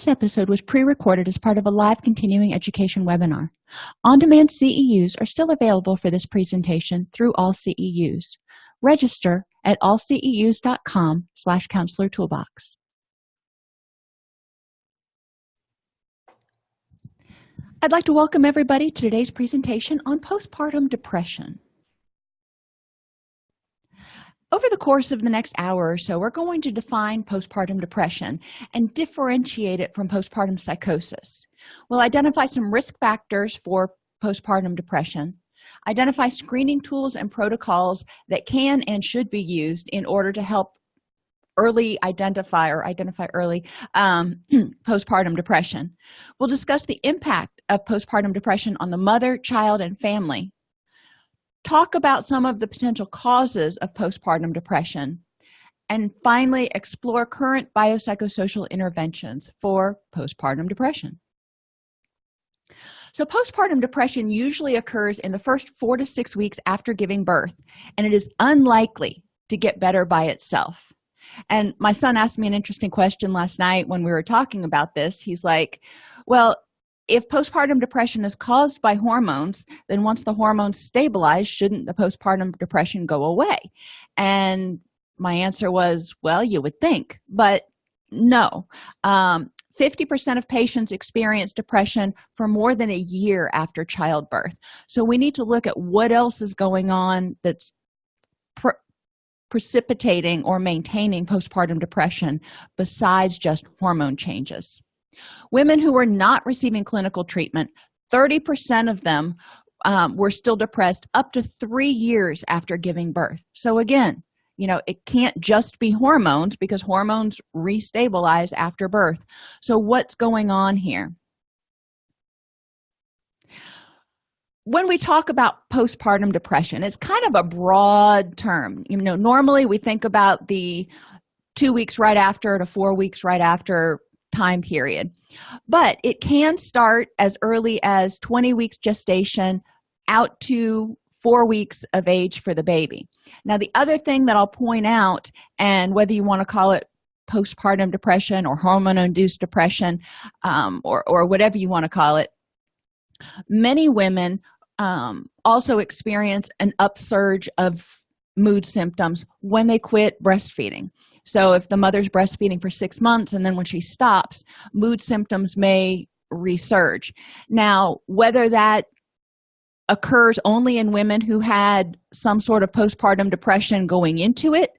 This episode was pre-recorded as part of a live continuing education webinar. On-demand CEUs are still available for this presentation through all CEUs. Register at allceus.com slash counselor toolbox. I'd like to welcome everybody to today's presentation on postpartum depression. Over the course of the next hour or so, we're going to define postpartum depression and differentiate it from postpartum psychosis. We'll identify some risk factors for postpartum depression, identify screening tools and protocols that can and should be used in order to help early identify or identify early um, postpartum depression. We'll discuss the impact of postpartum depression on the mother, child, and family talk about some of the potential causes of postpartum depression and finally explore current biopsychosocial interventions for postpartum depression. So postpartum depression usually occurs in the first four to six weeks after giving birth and it is unlikely to get better by itself. And my son asked me an interesting question last night when we were talking about this. He's like well if postpartum depression is caused by hormones then once the hormones stabilize shouldn't the postpartum depression go away? And my answer was well you would think but no. 50% um, of patients experience depression for more than a year after childbirth. So we need to look at what else is going on that's pre precipitating or maintaining postpartum depression besides just hormone changes women who were not receiving clinical treatment 30 percent of them um, were still depressed up to three years after giving birth. So again you know it can't just be hormones because hormones restabilize after birth. So what's going on here? When we talk about postpartum depression it's kind of a broad term. You know normally we think about the two weeks right after to four weeks right after time period. But it can start as early as 20 weeks gestation out to four weeks of age for the baby. Now the other thing that i'll point out and whether you want to call it postpartum depression or hormone-induced depression um, or, or whatever you want to call it many women um, also experience an upsurge of mood symptoms when they quit breastfeeding so if the mother's breastfeeding for six months and then when she stops mood symptoms may resurge. Now whether that occurs only in women who had some sort of postpartum depression going into it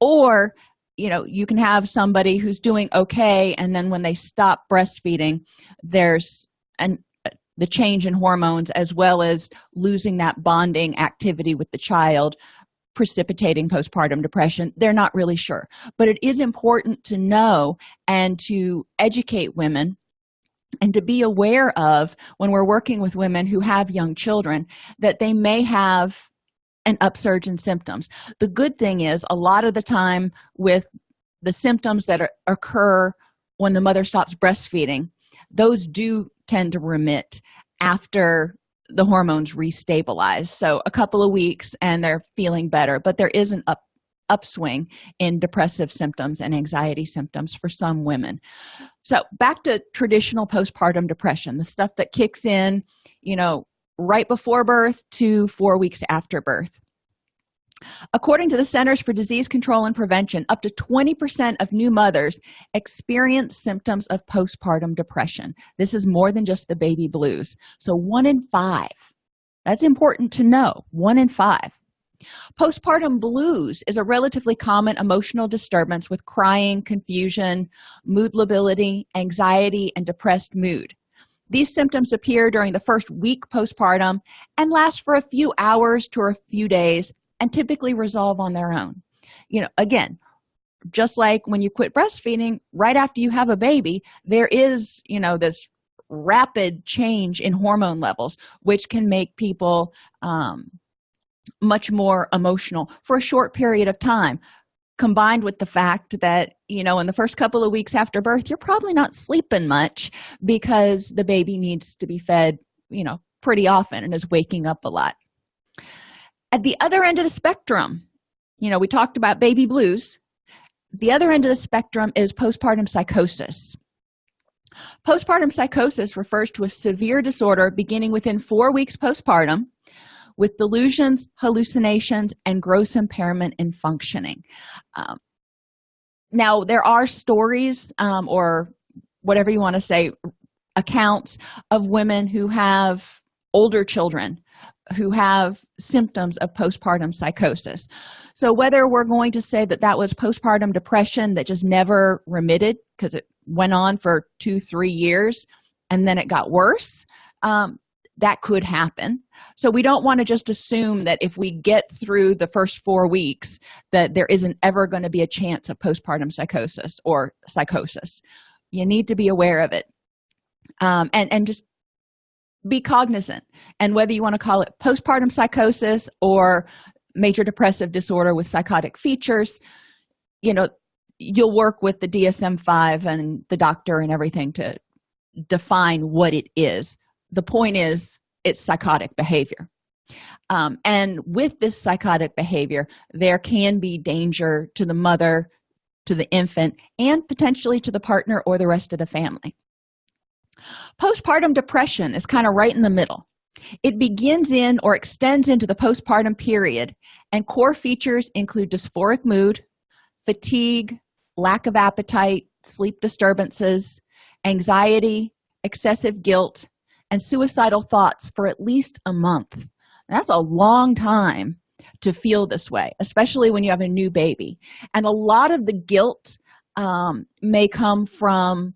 or you know you can have somebody who's doing okay and then when they stop breastfeeding there's an the change in hormones as well as losing that bonding activity with the child precipitating postpartum depression they're not really sure. But it is important to know and to educate women and to be aware of when we're working with women who have young children that they may have an upsurge in symptoms. The good thing is a lot of the time with the symptoms that are, occur when the mother stops breastfeeding those do tend to remit after the hormones restabilize. So a couple of weeks and they're feeling better but there is an up upswing in depressive symptoms and anxiety symptoms for some women. So back to traditional postpartum depression the stuff that kicks in you know right before birth to four weeks after birth according to the centers for disease control and prevention up to 20 percent of new mothers experience symptoms of postpartum depression. This is more than just the baby blues. So one in five that's important to know one in five. Postpartum blues is a relatively common emotional disturbance with crying confusion mood lability anxiety and depressed mood. These symptoms appear during the first week postpartum and last for a few hours to a few days and typically resolve on their own. You know again just like when you quit breastfeeding right after you have a baby there is you know this rapid change in hormone levels which can make people um, much more emotional for a short period of time combined with the fact that you know in the first couple of weeks after birth you're probably not sleeping much because the baby needs to be fed you know pretty often and is waking up a lot at the other end of the spectrum. You know we talked about baby blues. The other end of the spectrum is postpartum psychosis. Postpartum psychosis refers to a severe disorder beginning within four weeks postpartum with delusions hallucinations and gross impairment in functioning. Um, now there are stories um, or whatever you want to say accounts of women who have older children who have symptoms of postpartum psychosis. So whether we're going to say that that was postpartum depression that just never remitted because it went on for two three years and then it got worse um, that could happen. So we don't want to just assume that if we get through the first four weeks that there isn't ever going to be a chance of postpartum psychosis or psychosis. You need to be aware of it. Um, and and just be cognizant. And whether you want to call it postpartum psychosis or major depressive disorder with psychotic features you know you'll work with the dsm-5 and the doctor and everything to define what it is. The point is it's psychotic behavior. Um, and with this psychotic behavior there can be danger to the mother to the infant and potentially to the partner or the rest of the family postpartum depression is kind of right in the middle. It begins in or extends into the postpartum period and core features include dysphoric mood fatigue lack of appetite sleep disturbances anxiety excessive guilt and suicidal thoughts for at least a month. That's a long time to feel this way especially when you have a new baby. And a lot of the guilt um, may come from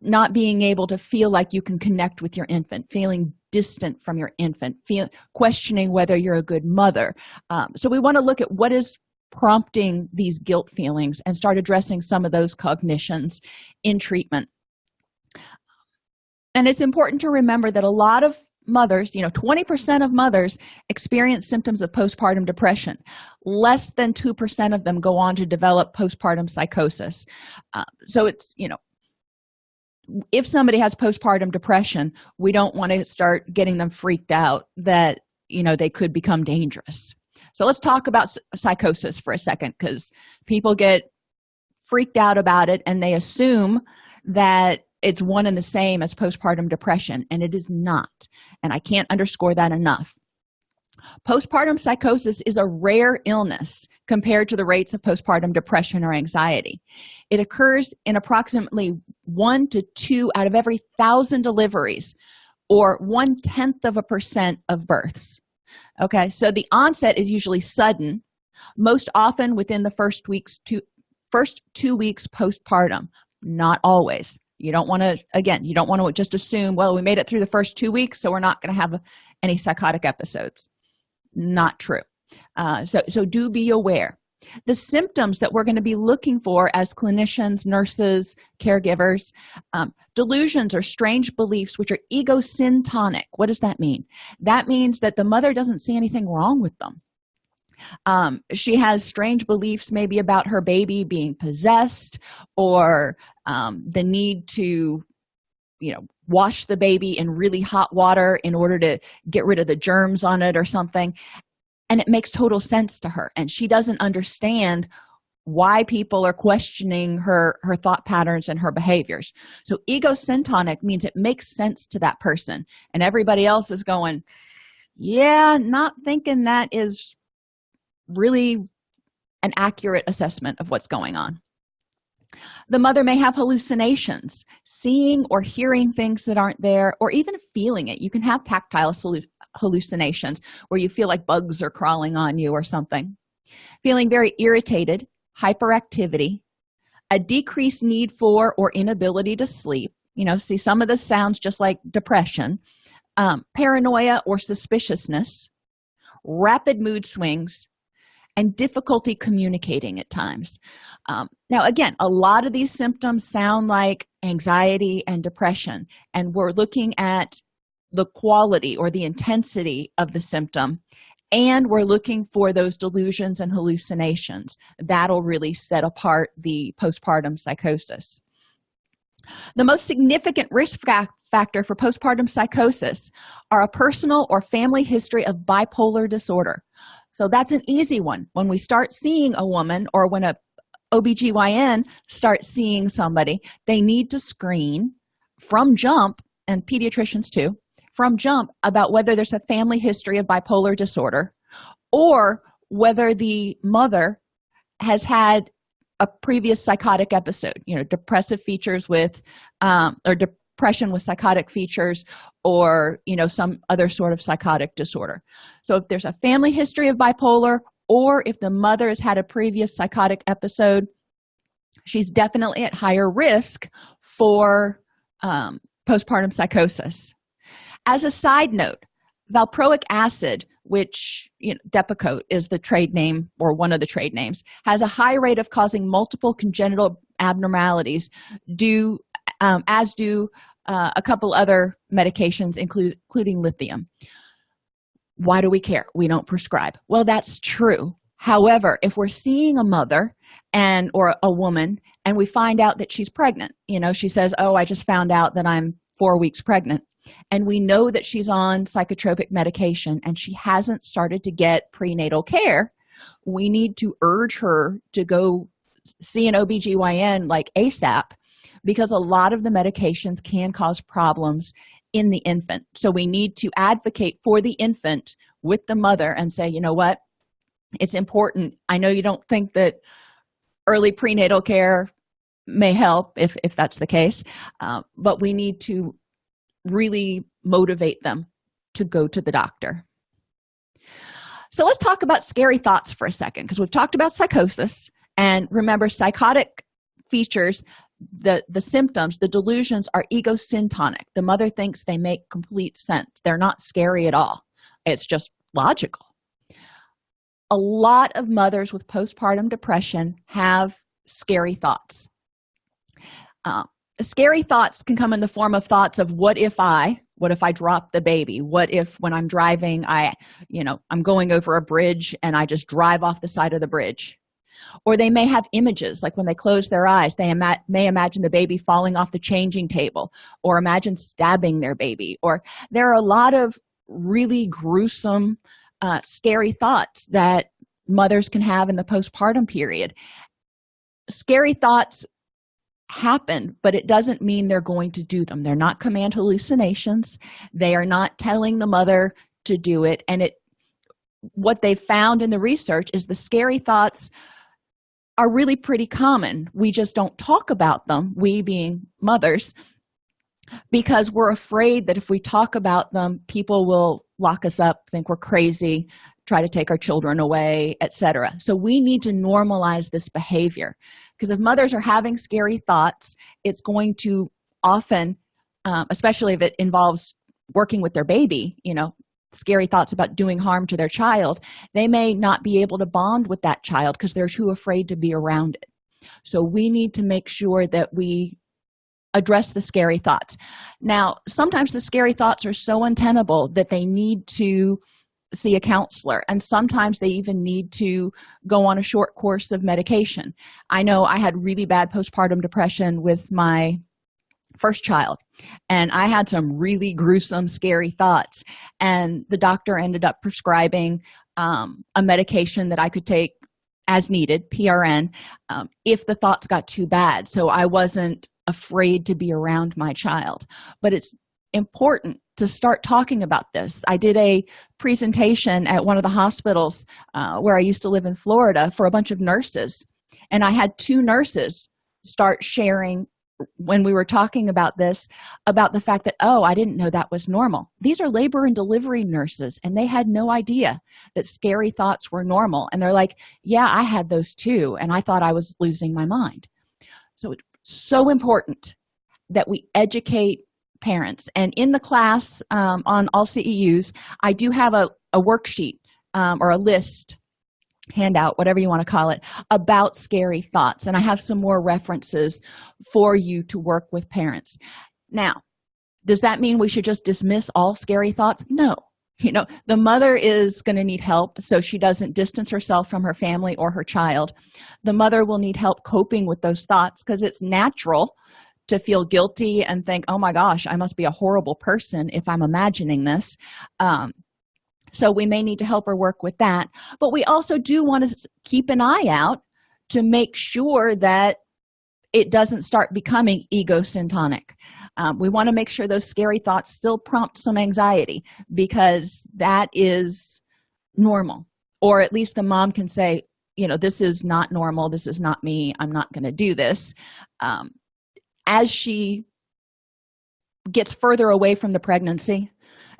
not being able to feel like you can connect with your infant feeling distant from your infant feel questioning whether you're a good mother. Um, so we want to look at what is prompting these guilt feelings and start addressing some of those cognitions in treatment. And it's important to remember that a lot of mothers you know 20 percent of mothers experience symptoms of postpartum depression. Less than two percent of them go on to develop postpartum psychosis. Uh, so it's you know if somebody has postpartum depression we don't want to start getting them freaked out that you know they could become dangerous. So let's talk about psychosis for a second because people get freaked out about it and they assume that it's one and the same as postpartum depression and it is not. And i can't underscore that enough postpartum psychosis is a rare illness compared to the rates of postpartum depression or anxiety. It occurs in approximately one to two out of every thousand deliveries or one tenth of a percent of births. Okay so the onset is usually sudden most often within the first weeks to first two weeks postpartum. Not always. You don't want to again you don't want to just assume well we made it through the first two weeks so we're not going to have any psychotic episodes not true. Uh, so so do be aware. The symptoms that we're going to be looking for as clinicians nurses caregivers um, delusions or strange beliefs which are egosyntonic. What does that mean? That means that the mother doesn't see anything wrong with them. Um, she has strange beliefs maybe about her baby being possessed or um, the need to you know wash the baby in really hot water in order to get rid of the germs on it or something. And it makes total sense to her. And she doesn't understand why people are questioning her her thought patterns and her behaviors. So egosyntonic means it makes sense to that person. And everybody else is going yeah not thinking that is really an accurate assessment of what's going on the mother may have hallucinations seeing or hearing things that aren't there or even feeling it. You can have tactile hallucinations where you feel like bugs are crawling on you or something. Feeling very irritated hyperactivity a decreased need for or inability to sleep. You know see some of this sounds just like depression um, paranoia or suspiciousness rapid mood swings and difficulty communicating at times. Um, now again a lot of these symptoms sound like anxiety and depression and we're looking at the quality or the intensity of the symptom and we're looking for those delusions and hallucinations. That'll really set apart the postpartum psychosis. The most significant risk factor for postpartum psychosis are a personal or family history of bipolar disorder so that's an easy one. When we start seeing a woman or when a obgyn starts seeing somebody they need to screen from jump and pediatricians too from jump about whether there's a family history of bipolar disorder or whether the mother has had a previous psychotic episode you know depressive features with um, or depression with psychotic features or you know some other sort of psychotic disorder. So if there's a family history of bipolar or if the mother has had a previous psychotic episode she's definitely at higher risk for um, postpartum psychosis. As a side note valproic acid which you know depakote is the trade name or one of the trade names has a high rate of causing multiple congenital abnormalities due um, as do uh, a couple other medications include, including lithium. Why do we care? We don't prescribe. Well that's true. However if we're seeing a mother and or a woman and we find out that she's pregnant you know she says oh i just found out that i'm four weeks pregnant. And we know that she's on psychotropic medication and she hasn't started to get prenatal care we need to urge her to go see an obgyn like asap because a lot of the medications can cause problems in the infant. So we need to advocate for the infant with the mother and say you know what? It's important. I know you don't think that early prenatal care may help if if that's the case uh, but we need to really motivate them to go to the doctor. So let's talk about scary thoughts for a second because we've talked about psychosis and remember psychotic features the the symptoms the delusions are egosyntonic. The mother thinks they make complete sense. They're not scary at all. It's just logical. A lot of mothers with postpartum depression have scary thoughts. Uh, scary thoughts can come in the form of thoughts of what if i what if i drop the baby? What if when i'm driving i you know i'm going over a bridge and i just drive off the side of the bridge or they may have images like when they close their eyes they ima may imagine the baby falling off the changing table or imagine stabbing their baby or there are a lot of really gruesome uh, scary thoughts that mothers can have in the postpartum period. Scary thoughts happen but it doesn't mean they're going to do them. They're not command hallucinations. They are not telling the mother to do it. And it what they found in the research is the scary thoughts are really pretty common. We just don't talk about them we being mothers because we're afraid that if we talk about them people will lock us up think we're crazy try to take our children away etc so we need to normalize this behavior because if mothers are having scary thoughts it's going to often um, especially if it involves working with their baby you know scary thoughts about doing harm to their child they may not be able to bond with that child because they're too afraid to be around it. So we need to make sure that we address the scary thoughts. Now sometimes the scary thoughts are so untenable that they need to see a counselor and sometimes they even need to go on a short course of medication. I know i had really bad postpartum depression with my first child. And i had some really gruesome scary thoughts. And the doctor ended up prescribing um, a medication that i could take as needed prn um, if the thoughts got too bad. So i wasn't afraid to be around my child. But it's important to start talking about this. I did a presentation at one of the hospitals uh, where i used to live in florida for a bunch of nurses. And i had two nurses start sharing when we were talking about this about the fact that oh i didn't know that was normal. These are labor and delivery nurses and they had no idea that scary thoughts were normal. And they're like yeah i had those too and i thought i was losing my mind. So it's so important that we educate parents. And in the class um, on all ceus i do have a, a worksheet um, or a list handout whatever you want to call it about scary thoughts. And i have some more references for you to work with parents. Now does that mean we should just dismiss all scary thoughts? No. You know the mother is going to need help so she doesn't distance herself from her family or her child. The mother will need help coping with those thoughts because it's natural to feel guilty and think oh my gosh i must be a horrible person if i'm imagining this. Um, so we may need to help her work with that. But we also do want to keep an eye out to make sure that it doesn't start becoming egocentric. Um, we want to make sure those scary thoughts still prompt some anxiety because that is normal. Or at least the mom can say you know this is not normal. This is not me. I'm not going to do this. Um, as she gets further away from the pregnancy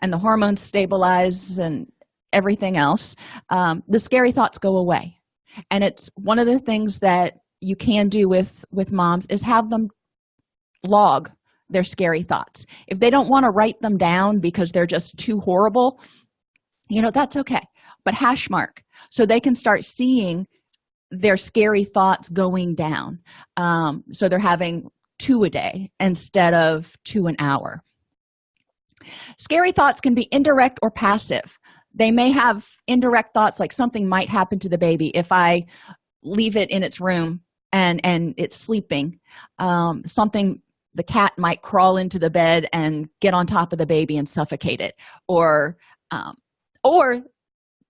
and the hormones stabilize and everything else um, the scary thoughts go away. And it's one of the things that you can do with with moms is have them log their scary thoughts. If they don't want to write them down because they're just too horrible you know that's okay. But hash mark so they can start seeing their scary thoughts going down. Um, so they're having two a day instead of two an hour scary thoughts can be indirect or passive. They may have indirect thoughts like something might happen to the baby if i leave it in its room and and it's sleeping. Um, something the cat might crawl into the bed and get on top of the baby and suffocate it. Or um, or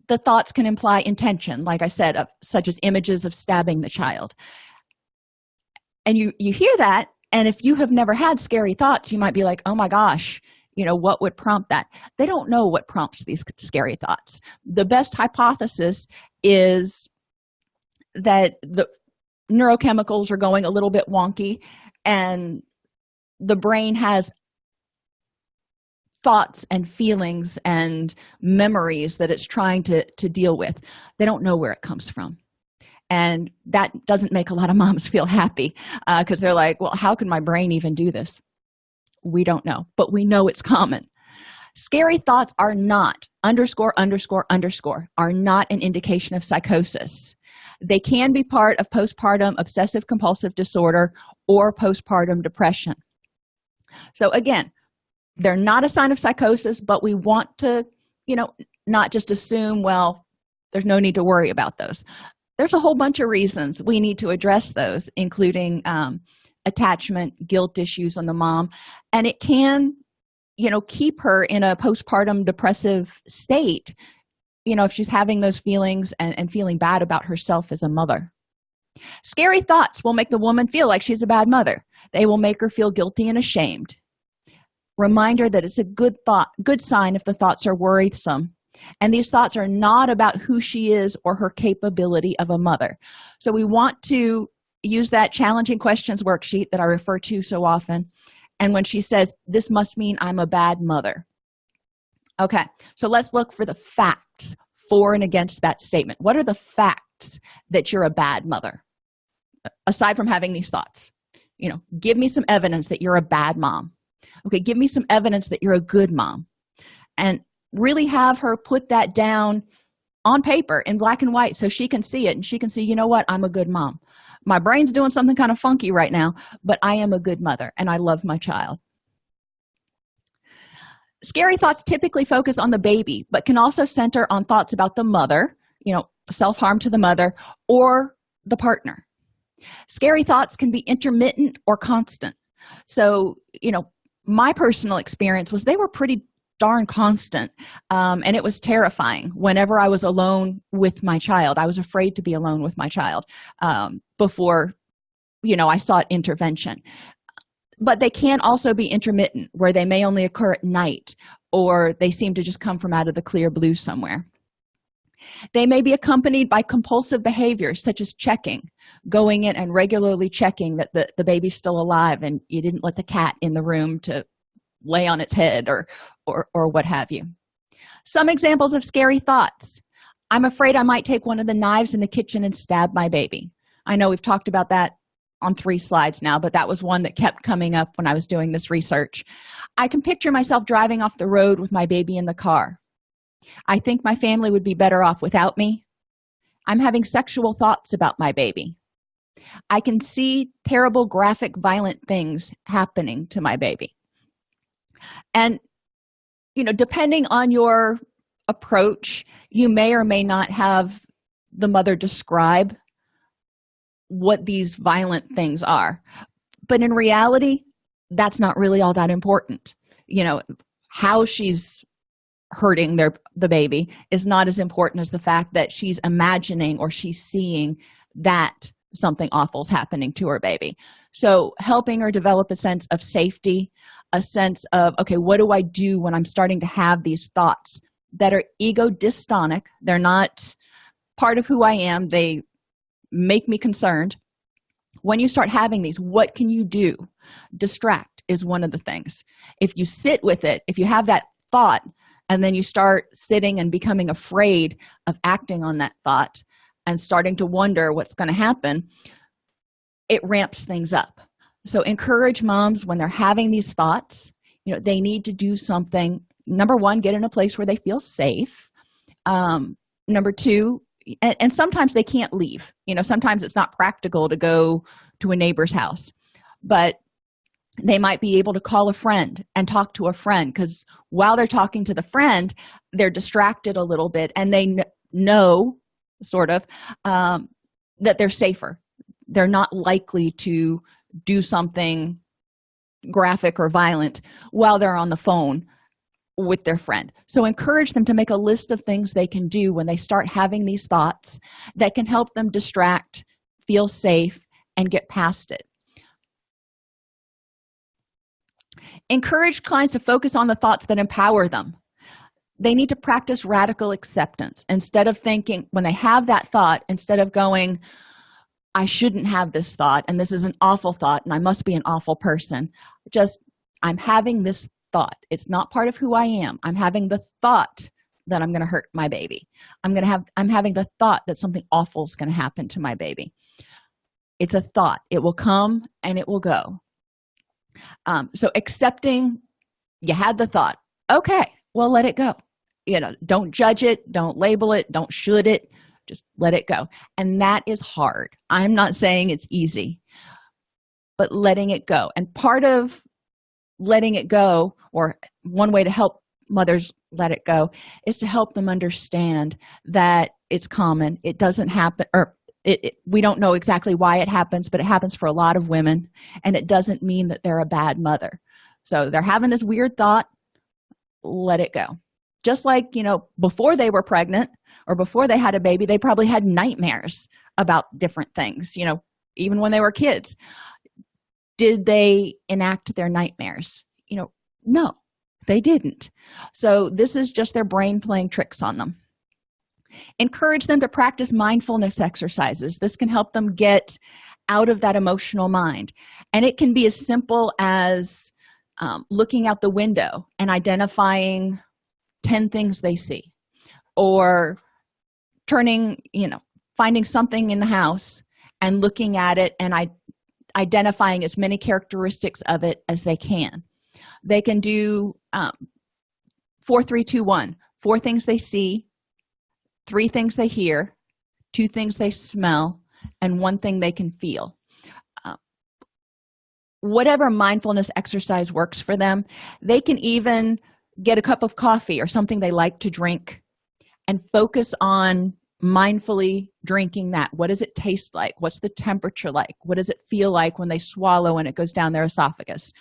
the thoughts can imply intention like i said of, such as images of stabbing the child. And you you hear that and if you have never had scary thoughts you might be like oh my gosh you know what would prompt that? They don't know what prompts these scary thoughts. The best hypothesis is that the neurochemicals are going a little bit wonky and the brain has thoughts and feelings and memories that it's trying to to deal with. They don't know where it comes from. And that doesn't make a lot of moms feel happy because uh, they're like well how can my brain even do this we don't know but we know it's common. Scary thoughts are not underscore underscore underscore are not an indication of psychosis. They can be part of postpartum obsessive compulsive disorder or postpartum depression. So again they're not a sign of psychosis but we want to you know not just assume well there's no need to worry about those. There's a whole bunch of reasons we need to address those including um, attachment guilt issues on the mom and it can you know keep her in a postpartum depressive state you know if she's having those feelings and, and feeling bad about herself as a mother. Scary thoughts will make the woman feel like she's a bad mother. They will make her feel guilty and ashamed. Reminder that it's a good thought good sign if the thoughts are worrisome and these thoughts are not about who she is or her capability of a mother. So we want to use that challenging questions worksheet that i refer to so often. And when she says this must mean i'm a bad mother. Okay so let's look for the facts for and against that statement. What are the facts that you're a bad mother? Aside from having these thoughts you know give me some evidence that you're a bad mom. Okay give me some evidence that you're a good mom. And really have her put that down on paper in black and white so she can see it. And she can see you know what? I'm a good mom my brain's doing something kind of funky right now but i am a good mother and i love my child. Scary thoughts typically focus on the baby but can also center on thoughts about the mother you know self-harm to the mother or the partner. Scary thoughts can be intermittent or constant. So you know my personal experience was they were pretty darn constant um, and it was terrifying. Whenever i was alone with my child i was afraid to be alone with my child um, before you know i sought intervention. But they can also be intermittent where they may only occur at night or they seem to just come from out of the clear blue somewhere. They may be accompanied by compulsive behaviors such as checking going in and regularly checking that the, the baby's still alive and you didn't let the cat in the room to lay on its head or or, or what have you. Some examples of scary thoughts. I'm afraid i might take one of the knives in the kitchen and stab my baby. I know we've talked about that on three slides now but that was one that kept coming up when i was doing this research. I can picture myself driving off the road with my baby in the car. I think my family would be better off without me. I'm having sexual thoughts about my baby. I can see terrible graphic violent things happening to my baby and you know depending on your approach you may or may not have the mother describe what these violent things are. But in reality that's not really all that important. You know how she's hurting their the baby is not as important as the fact that she's imagining or she's seeing that something awful is happening to her baby. So helping her develop a sense of safety a sense of okay what do i do when i'm starting to have these thoughts that are ego dystonic they're not part of who i am. They make me concerned. When you start having these what can you do? Distract is one of the things. If you sit with it if you have that thought and then you start sitting and becoming afraid of acting on that thought and starting to wonder what's going to happen it ramps things up so encourage moms when they're having these thoughts you know they need to do something. Number one get in a place where they feel safe. Um, number two and, and sometimes they can't leave. You know sometimes it's not practical to go to a neighbor's house but they might be able to call a friend and talk to a friend because while they're talking to the friend they're distracted a little bit and they know sort of um, that they're safer. They're not likely to do something graphic or violent while they're on the phone with their friend. So encourage them to make a list of things they can do when they start having these thoughts that can help them distract feel safe and get past it. Encourage clients to focus on the thoughts that empower them. They need to practice radical acceptance. Instead of thinking when they have that thought instead of going i shouldn't have this thought and this is an awful thought and i must be an awful person. Just i'm having this thought. It's not part of who i am. I'm having the thought that i'm going to hurt my baby. I'm going to have i'm having the thought that something awful is going to happen to my baby. It's a thought. It will come and it will go. Um, so accepting you had the thought. Okay well let it go. You know don't judge it don't label it don't should it just let it go. And that is hard. I'm not saying it's easy but letting it go. And part of letting it go or one way to help mothers let it go is to help them understand that it's common. It doesn't happen or it, it, we don't know exactly why it happens but it happens for a lot of women and it doesn't mean that they're a bad mother. So they're having this weird thought let it go. Just like you know before they were pregnant or before they had a baby they probably had nightmares about different things you know even when they were kids. Did they enact their nightmares? You know no they didn't. So this is just their brain playing tricks on them. Encourage them to practice mindfulness exercises. This can help them get out of that emotional mind. And it can be as simple as um, looking out the window and identifying 10 things they see or turning you know finding something in the house and looking at it and i identifying as many characteristics of it as they can. They can do um, four three two one. Four things they see three things they hear two things they smell and one thing they can feel. Uh, whatever mindfulness exercise works for them they can even get a cup of coffee or something they like to drink and focus on mindfully drinking that. What does it taste like? What's the temperature like? What does it feel like when they swallow and it goes down their esophagus?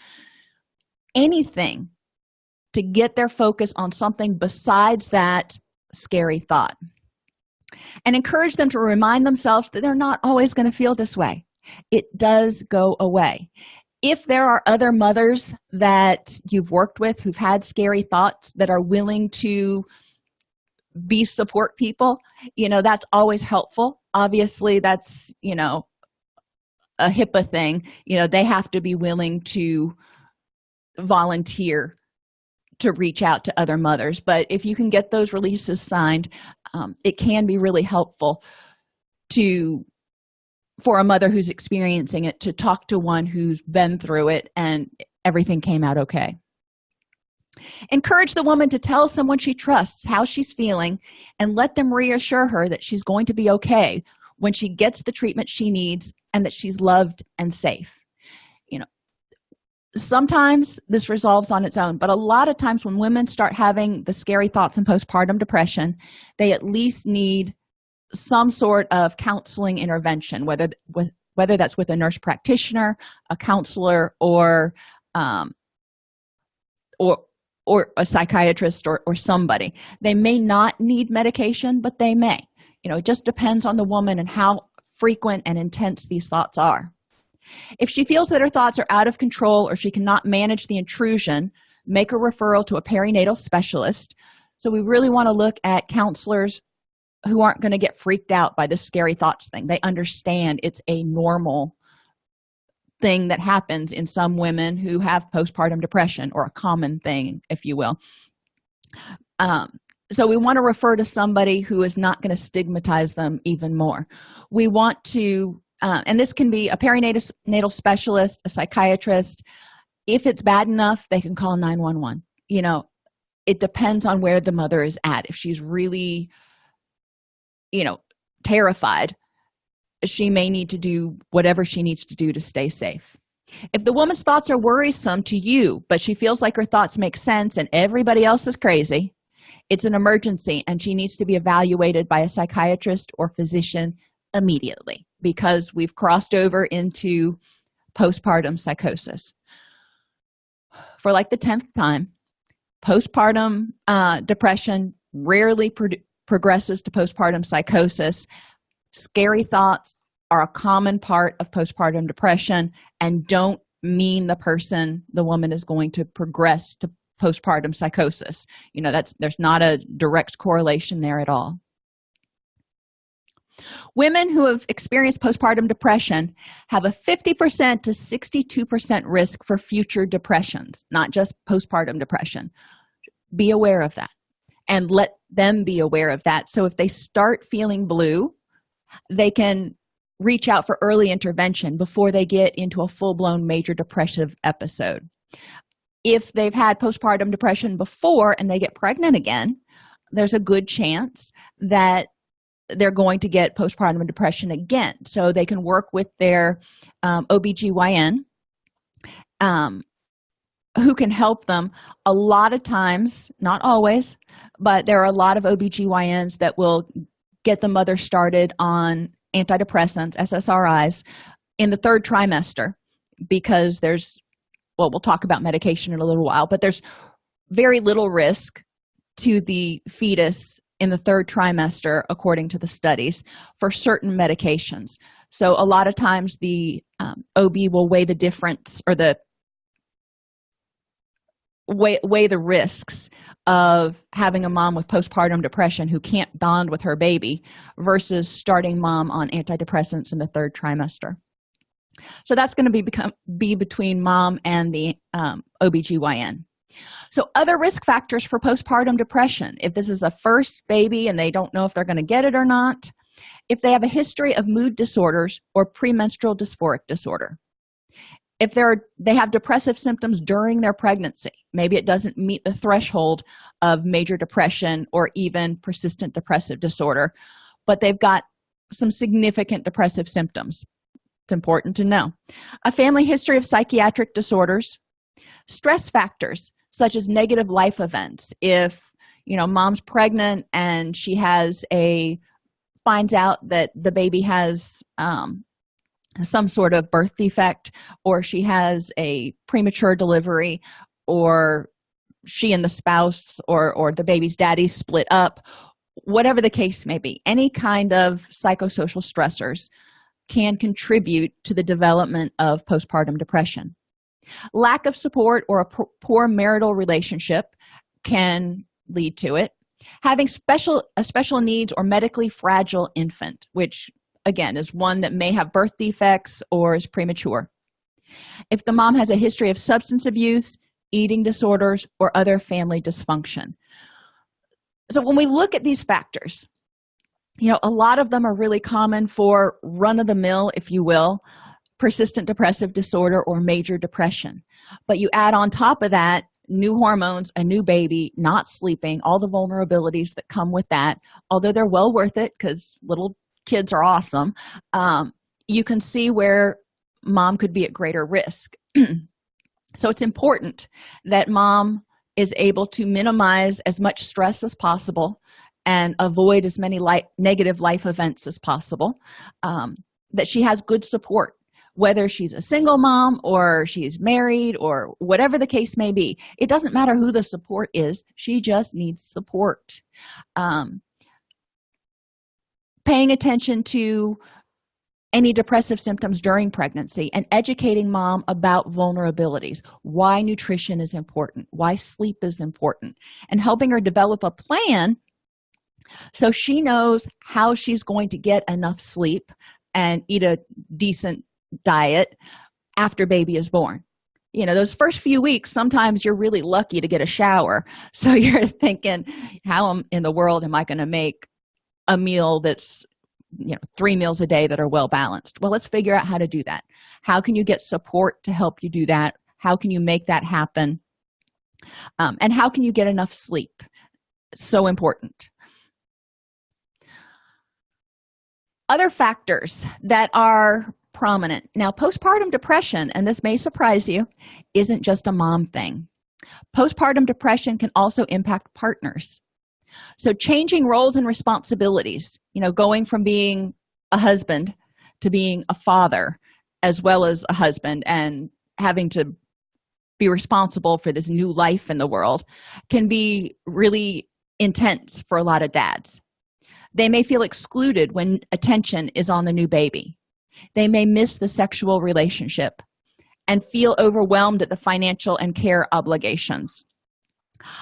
Anything to get their focus on something besides that scary thought. And encourage them to remind themselves that they're not always going to feel this way. It does go away. If there are other mothers that you've worked with who've had scary thoughts that are willing to be support people you know that's always helpful. Obviously that's you know a hipaa thing. You know they have to be willing to volunteer to reach out to other mothers. But if you can get those releases signed um, it can be really helpful to for a mother who's experiencing it to talk to one who's been through it and everything came out okay encourage the woman to tell someone she trusts how she's feeling and let them reassure her that she's going to be okay when she gets the treatment she needs and that she's loved and safe. You know sometimes this resolves on its own but a lot of times when women start having the scary thoughts and postpartum depression they at least need some sort of counseling intervention whether with whether that's with a nurse practitioner a counselor or um, or or a psychiatrist or, or somebody. They may not need medication but they may. You know it just depends on the woman and how frequent and intense these thoughts are. If she feels that her thoughts are out of control or she cannot manage the intrusion make a referral to a perinatal specialist. So we really want to look at counselors who aren't going to get freaked out by this scary thoughts thing. They understand it's a normal thing that happens in some women who have postpartum depression or a common thing if you will. Um, so we want to refer to somebody who is not going to stigmatize them even more. We want to uh, and this can be a perinatal specialist a psychiatrist. If it's bad enough they can call 911 you know it depends on where the mother is at. If she's really you know terrified she may need to do whatever she needs to do to stay safe. If the woman's thoughts are worrisome to you but she feels like her thoughts make sense and everybody else is crazy it's an emergency and she needs to be evaluated by a psychiatrist or physician immediately because we've crossed over into postpartum psychosis. For like the 10th time postpartum uh, depression rarely pro progresses to postpartum psychosis scary thoughts are a common part of postpartum depression and don't mean the person the woman is going to progress to postpartum psychosis. You know that's there's not a direct correlation there at all. Women who have experienced postpartum depression have a 50 percent to 62 percent risk for future depressions not just postpartum depression. Be aware of that and let them be aware of that. So if they start feeling blue they can reach out for early intervention before they get into a full-blown major depressive episode. If they've had postpartum depression before and they get pregnant again there's a good chance that they're going to get postpartum depression again. So they can work with their um, obgyn um, who can help them. A lot of times not always but there are a lot of obgyns that will get the mother started on antidepressants ssris in the third trimester because there's well we'll talk about medication in a little while but there's very little risk to the fetus in the third trimester according to the studies for certain medications. So a lot of times the um, ob will weigh the difference or the weigh, weigh the risks of having a mom with postpartum depression who can't bond with her baby versus starting mom on antidepressants in the third trimester. So that's going to be become be between mom and the um, obgyn so other risk factors for postpartum depression. If this is a first baby and they don't know if they're going to get it or not if they have a history of mood disorders or premenstrual dysphoric disorder if they're they have depressive symptoms during their pregnancy maybe it doesn't meet the threshold of major depression or even persistent depressive disorder but they've got some significant depressive symptoms. It's important to know. A family history of psychiatric disorders. Stress factors such as negative life events. If you know mom's pregnant and she has a finds out that the baby has um, some sort of birth defect or she has a premature delivery or she and the spouse or or the baby's daddy split up whatever the case may be any kind of psychosocial stressors can contribute to the development of postpartum depression. Lack of support or a poor marital relationship can lead to it. Having special a special needs or medically fragile infant which again is one that may have birth defects or is premature. If the mom has a history of substance abuse eating disorders or other family dysfunction. So when we look at these factors you know a lot of them are really common for run-of-the-mill if you will persistent depressive disorder or major depression. But you add on top of that new hormones a new baby not sleeping all the vulnerabilities that come with that although they're well worth it because little kids are awesome um, you can see where mom could be at greater risk. So it's important that mom is able to minimize as much stress as possible and avoid as many light, negative life events as possible um, that she has good support whether she's a single mom or she's married or whatever the case may be. It doesn't matter who the support is she just needs support. Um, paying attention to any depressive symptoms during pregnancy and educating mom about vulnerabilities. Why nutrition is important why sleep is important and helping her develop a plan so she knows how she's going to get enough sleep and eat a decent diet after baby is born. You know those first few weeks sometimes you're really lucky to get a shower. So you're thinking how in the world am i going to make a meal that's you know three meals a day that are well balanced. Well let's figure out how to do that. How can you get support to help you do that? How can you make that happen? Um, and how can you get enough sleep? So important. Other factors that are prominent. Now postpartum depression and this may surprise you isn't just a mom thing. Postpartum depression can also impact partners so changing roles and responsibilities you know going from being a husband to being a father as well as a husband and having to be responsible for this new life in the world can be really intense for a lot of dads. They may feel excluded when attention is on the new baby. They may miss the sexual relationship and feel overwhelmed at the financial and care obligations.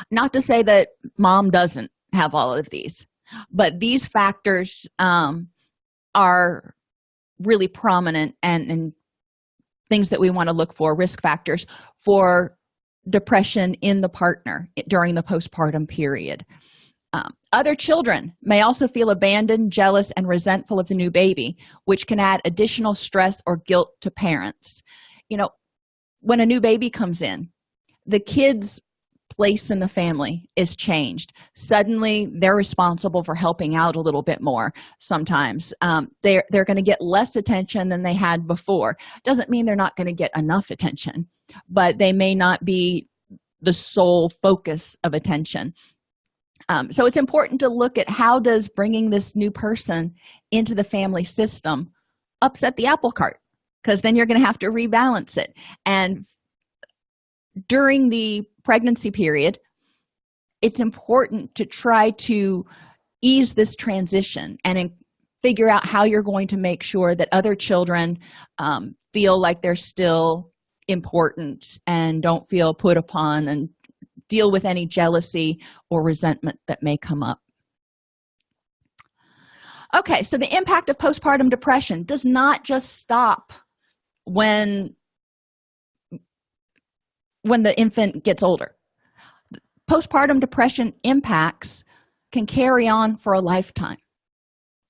Not to say that mom doesn't have all of these. But these factors um, are really prominent and, and things that we want to look for risk factors for depression in the partner during the postpartum period. Um, other children may also feel abandoned jealous and resentful of the new baby which can add additional stress or guilt to parents. You know when a new baby comes in the kids place in the family is changed. Suddenly they're responsible for helping out a little bit more sometimes. Um, they're they're going to get less attention than they had before. Doesn't mean they're not going to get enough attention but they may not be the sole focus of attention. Um, so it's important to look at how does bringing this new person into the family system upset the apple cart because then you're going to have to rebalance it. And during the pregnancy period it's important to try to ease this transition and figure out how you're going to make sure that other children um, feel like they're still important and don't feel put upon and deal with any jealousy or resentment that may come up. Okay so the impact of postpartum depression does not just stop when when the infant gets older. Postpartum depression impacts can carry on for a lifetime.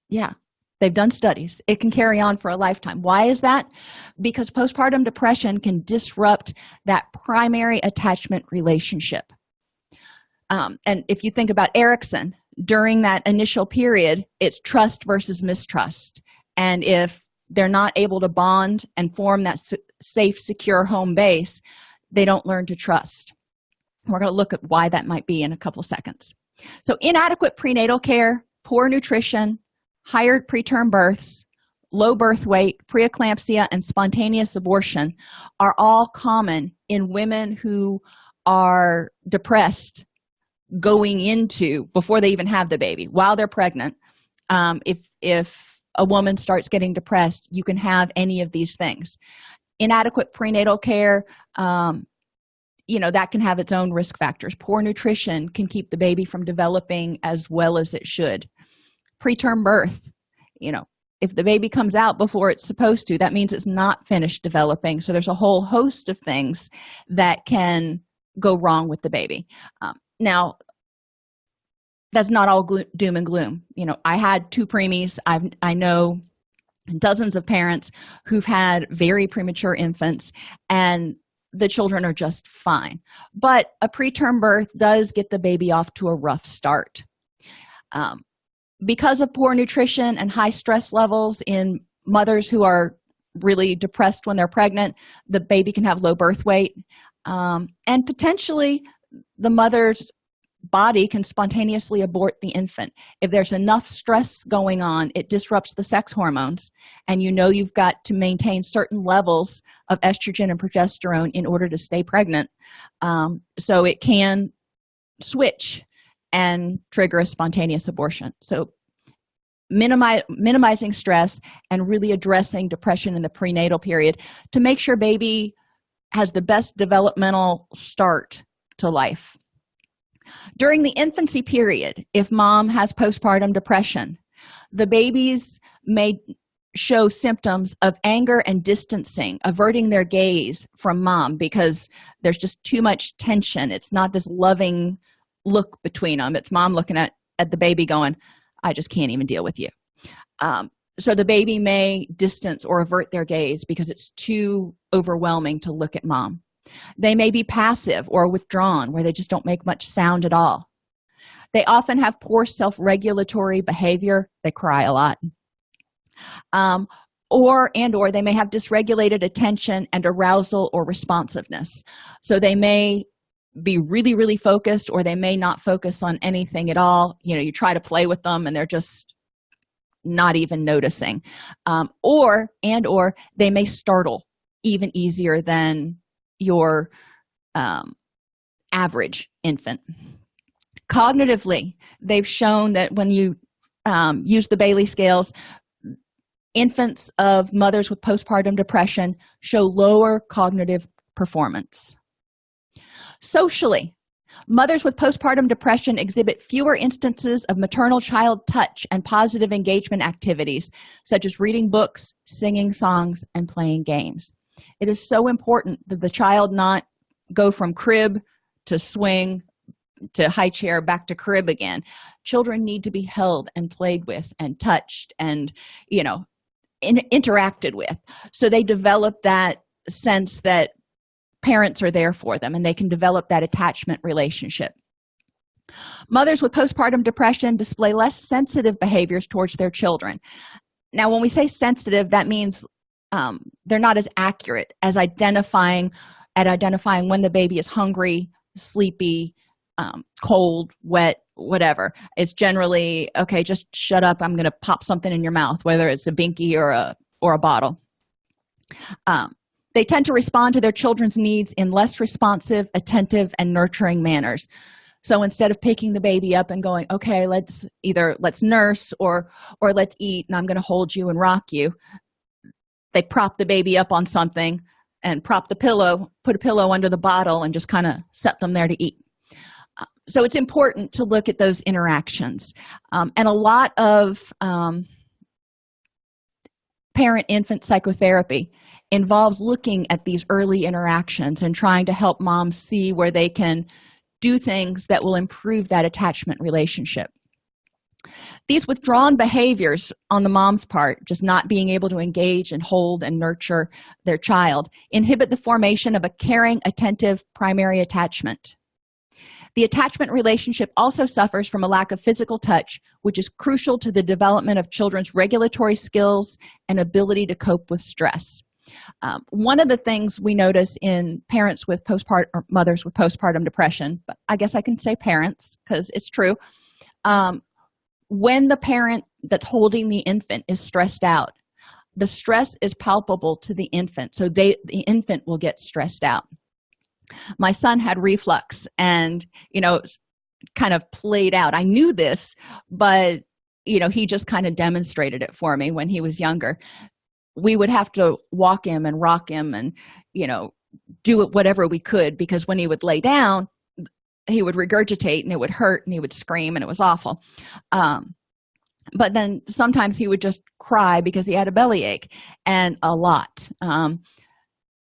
Yeah they've done studies. It can carry on for a lifetime. Why is that? Because postpartum depression can disrupt that primary attachment relationship. Um, and if you think about erikson during that initial period it's trust versus mistrust. And if they're not able to bond and form that safe secure home base they don't learn to trust. We're going to look at why that might be in a couple seconds. So inadequate prenatal care poor nutrition higher preterm births low birth weight preeclampsia and spontaneous abortion are all common in women who are depressed going into before they even have the baby while they're pregnant. Um, if if a woman starts getting depressed you can have any of these things inadequate prenatal care um, you know that can have its own risk factors. Poor nutrition can keep the baby from developing as well as it should. Preterm birth you know if the baby comes out before it's supposed to that means it's not finished developing. So there's a whole host of things that can go wrong with the baby. Um, now that's not all doom and gloom. You know i had two preemies. I i know dozens of parents who've had very premature infants and the children are just fine. But a preterm birth does get the baby off to a rough start. Um, because of poor nutrition and high stress levels in mothers who are really depressed when they're pregnant the baby can have low birth weight. Um, and potentially the mother's body can spontaneously abort the infant. If there's enough stress going on it disrupts the sex hormones and you know you've got to maintain certain levels of estrogen and progesterone in order to stay pregnant. Um, so it can switch and trigger a spontaneous abortion. So minimizing stress and really addressing depression in the prenatal period to make sure baby has the best developmental start to life during the infancy period if mom has postpartum depression the babies may show symptoms of anger and distancing averting their gaze from mom because there's just too much tension. It's not this loving look between them it's mom looking at at the baby going i just can't even deal with you. Um, so the baby may distance or avert their gaze because it's too overwhelming to look at mom they may be passive or withdrawn where they just don't make much sound at all. They often have poor self-regulatory behavior. They cry a lot. Um, or and or they may have dysregulated attention and arousal or responsiveness. So they may be really really focused or they may not focus on anything at all. You know you try to play with them and they're just not even noticing. Um, or and or they may startle even easier than your um, average infant. Cognitively they've shown that when you um, use the Bayley scales infants of mothers with postpartum depression show lower cognitive performance. Socially mothers with postpartum depression exhibit fewer instances of maternal child touch and positive engagement activities such as reading books singing songs and playing games it is so important that the child not go from crib to swing to high chair back to crib again. Children need to be held and played with and touched and you know in, interacted with. So they develop that sense that parents are there for them and they can develop that attachment relationship. Mothers with postpartum depression display less sensitive behaviors towards their children. Now when we say sensitive that means um, they're not as accurate as identifying at identifying when the baby is hungry sleepy um, cold wet whatever. It's generally okay just shut up. I'm gonna pop something in your mouth whether it's a binky or a or a bottle. Um, they tend to respond to their children's needs in less responsive attentive and nurturing manners. So instead of picking the baby up and going okay let's either let's nurse or or let's eat and i'm going to hold you and rock you they prop the baby up on something and prop the pillow put a pillow under the bottle and just kind of set them there to eat. So it's important to look at those interactions. Um, and a lot of um, parent infant psychotherapy involves looking at these early interactions and trying to help moms see where they can do things that will improve that attachment relationship these withdrawn behaviors on the mom's part just not being able to engage and hold and nurture their child inhibit the formation of a caring attentive primary attachment. The attachment relationship also suffers from a lack of physical touch which is crucial to the development of children's regulatory skills and ability to cope with stress. Um, one of the things we notice in parents with postpartum mothers with postpartum depression but i guess i can say parents because it's true um, when the parent that's holding the infant is stressed out the stress is palpable to the infant so they the infant will get stressed out. My son had reflux and you know kind of played out. I knew this but you know he just kind of demonstrated it for me when he was younger. We would have to walk him and rock him and you know do it whatever we could because when he would lay down he would regurgitate and it would hurt and he would scream and it was awful. Um, but then sometimes he would just cry because he had a bellyache and a lot. Um,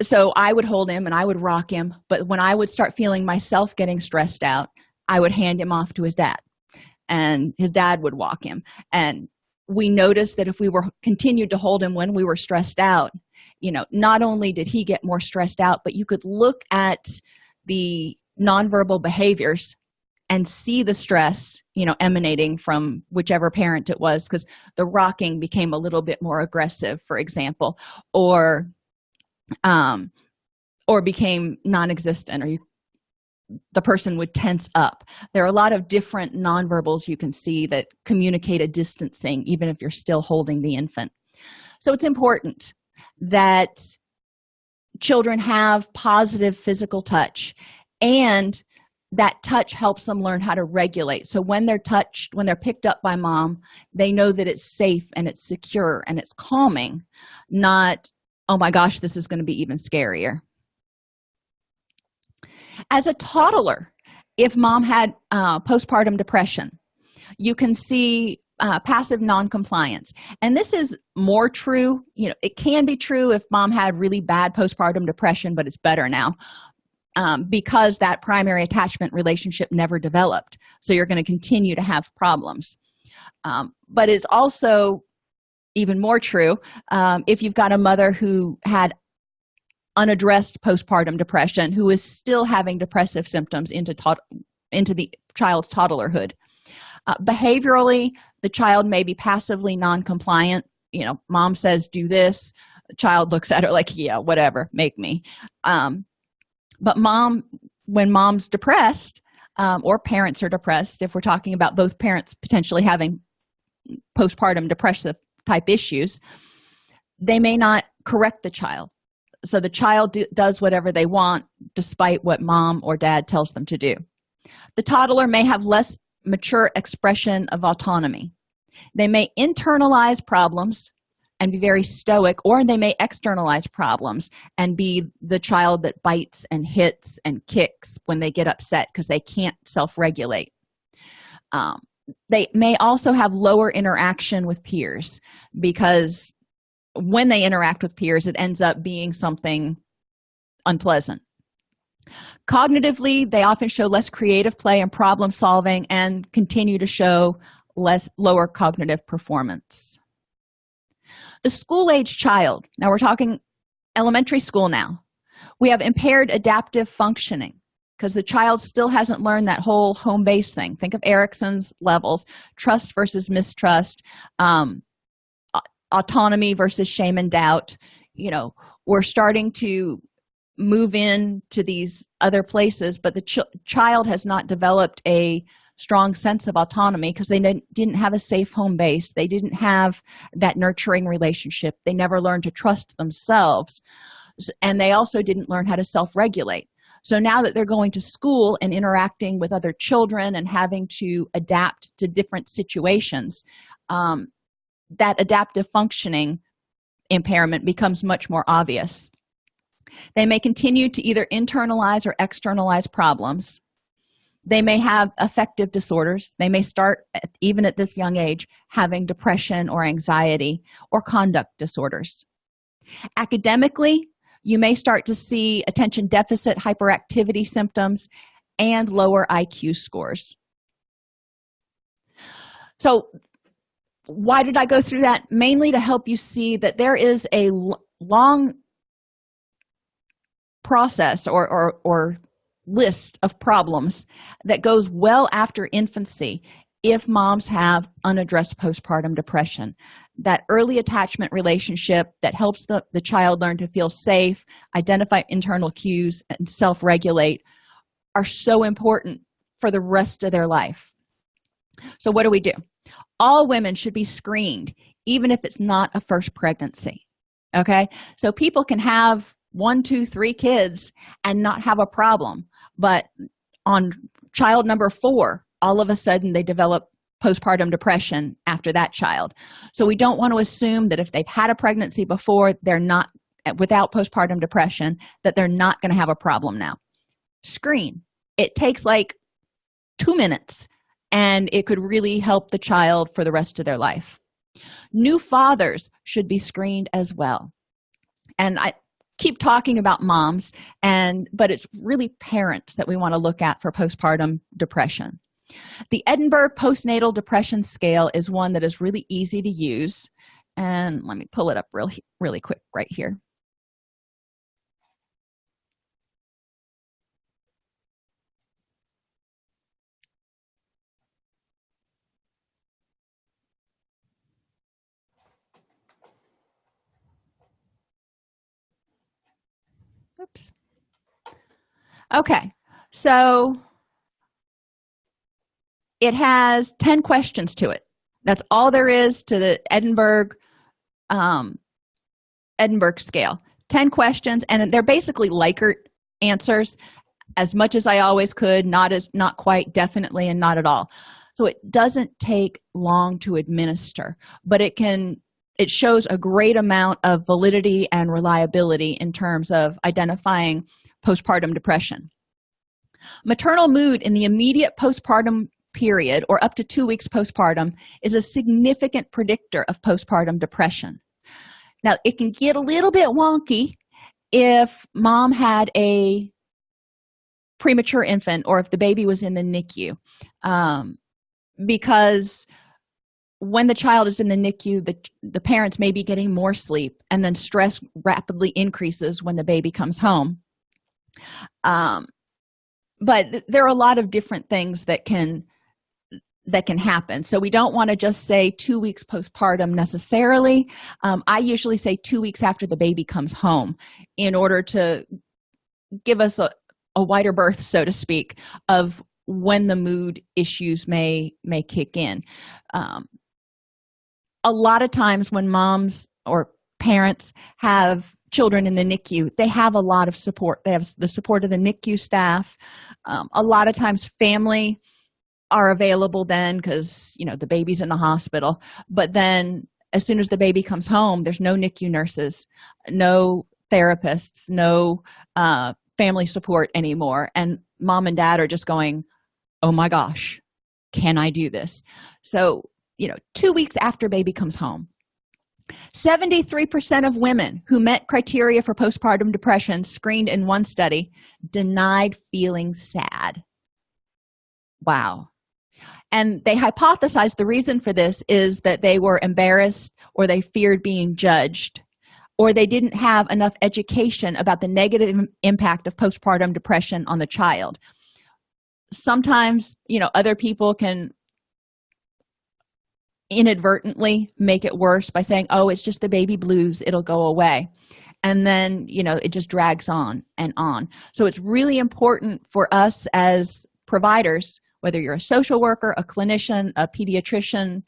so i would hold him and i would rock him but when i would start feeling myself getting stressed out i would hand him off to his dad and his dad would walk him. And we noticed that if we were continued to hold him when we were stressed out you know not only did he get more stressed out but you could look at the nonverbal behaviors and see the stress you know emanating from whichever parent it was because the rocking became a little bit more aggressive for example or um, or became non-existent or you, the person would tense up. There are a lot of different nonverbals you can see that communicate a distancing even if you're still holding the infant. So it's important that children have positive physical touch and that touch helps them learn how to regulate. So when they're touched when they're picked up by mom they know that it's safe and it's secure and it's calming not oh my gosh this is going to be even scarier. As a toddler if mom had uh, postpartum depression you can see uh, passive non-compliance. And this is more true you know it can be true if mom had really bad postpartum depression but it's better now um, because that primary attachment relationship never developed. So you're going to continue to have problems. Um, but it's also even more true um, if you've got a mother who had unaddressed postpartum depression who is still having depressive symptoms into into the child's toddlerhood. Uh, behaviorally the child may be passively non-compliant. You know mom says do this. The child looks at her like yeah whatever make me. Um, but mom when mom's depressed um, or parents are depressed if we're talking about both parents potentially having postpartum depressive type issues they may not correct the child. So the child do, does whatever they want despite what mom or dad tells them to do. The toddler may have less mature expression of autonomy. They may internalize problems and be very stoic or they may externalize problems and be the child that bites and hits and kicks when they get upset because they can't self-regulate. Um, they may also have lower interaction with peers because when they interact with peers it ends up being something unpleasant. Cognitively they often show less creative play and problem solving and continue to show less lower cognitive performance the school age child now we're talking elementary school now we have impaired adaptive functioning because the child still hasn't learned that whole home base thing. Think of erikson's levels trust versus mistrust um, autonomy versus shame and doubt. You know we're starting to move in to these other places but the ch child has not developed a strong sense of autonomy because they didn't have a safe home base. They didn't have that nurturing relationship. They never learned to trust themselves. And they also didn't learn how to self-regulate. So now that they're going to school and interacting with other children and having to adapt to different situations um, that adaptive functioning impairment becomes much more obvious. They may continue to either internalize or externalize problems they may have affective disorders. They may start at, even at this young age having depression or anxiety or conduct disorders. Academically you may start to see attention deficit hyperactivity symptoms and lower iq scores. So why did i go through that? Mainly to help you see that there is a long process or, or, or list of problems that goes well after infancy if moms have unaddressed postpartum depression. That early attachment relationship that helps the, the child learn to feel safe identify internal cues and self-regulate are so important for the rest of their life. So what do we do? All women should be screened even if it's not a first pregnancy okay? So people can have one two three kids and not have a problem but on child number four all of a sudden they develop postpartum depression after that child. So we don't want to assume that if they've had a pregnancy before they're not without postpartum depression that they're not going to have a problem now. Screen. It takes like two minutes and it could really help the child for the rest of their life. New fathers should be screened as well. And i keep talking about moms and but it's really parents that we want to look at for postpartum depression. The edinburgh postnatal depression scale is one that is really easy to use and let me pull it up really really quick right here oops. Okay so it has 10 questions to it. That's all there is to the edinburgh um, edinburgh scale. 10 questions and they're basically likert answers as much as i always could not as not quite definitely and not at all. So it doesn't take long to administer but it can it shows a great amount of validity and reliability in terms of identifying postpartum depression. Maternal mood in the immediate postpartum period or up to two weeks postpartum is a significant predictor of postpartum depression. Now it can get a little bit wonky if mom had a premature infant or if the baby was in the nicu um, because when the child is in the nicu the, the parents may be getting more sleep and then stress rapidly increases when the baby comes home. Um, but there are a lot of different things that can that can happen. So we don't want to just say two weeks postpartum necessarily. Um, i usually say two weeks after the baby comes home in order to give us a, a wider berth so to speak of when the mood issues may may kick in. Um, a lot of times when moms or parents have children in the nicu they have a lot of support. They have the support of the nicu staff. Um, a lot of times family are available then because you know the baby's in the hospital. But then as soon as the baby comes home there's no nicu nurses no therapists no uh, family support anymore. And mom and dad are just going oh my gosh can i do this? So you know two weeks after baby comes home. 73 percent of women who met criteria for postpartum depression screened in one study denied feeling sad. Wow. And they hypothesized the reason for this is that they were embarrassed or they feared being judged or they didn't have enough education about the negative impact of postpartum depression on the child. Sometimes you know other people can inadvertently make it worse by saying oh it's just the baby blues it'll go away. And then you know it just drags on and on. So it's really important for us as providers whether you're a social worker a clinician a pediatrician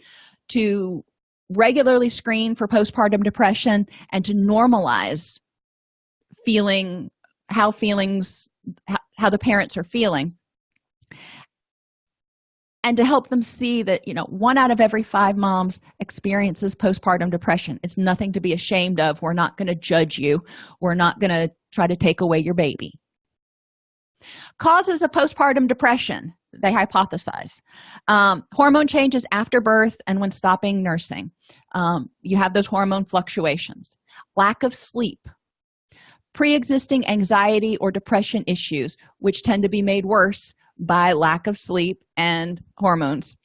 to regularly screen for postpartum depression and to normalize feeling how feelings how, how the parents are feeling and to help them see that you know one out of every five moms experiences postpartum depression. It's nothing to be ashamed of. We're not going to judge you. We're not going to try to take away your baby. Causes of postpartum depression they hypothesize. Um, hormone changes after birth and when stopping nursing. Um, you have those hormone fluctuations. Lack of sleep. Pre-existing anxiety or depression issues which tend to be made worse by lack of sleep and hormones.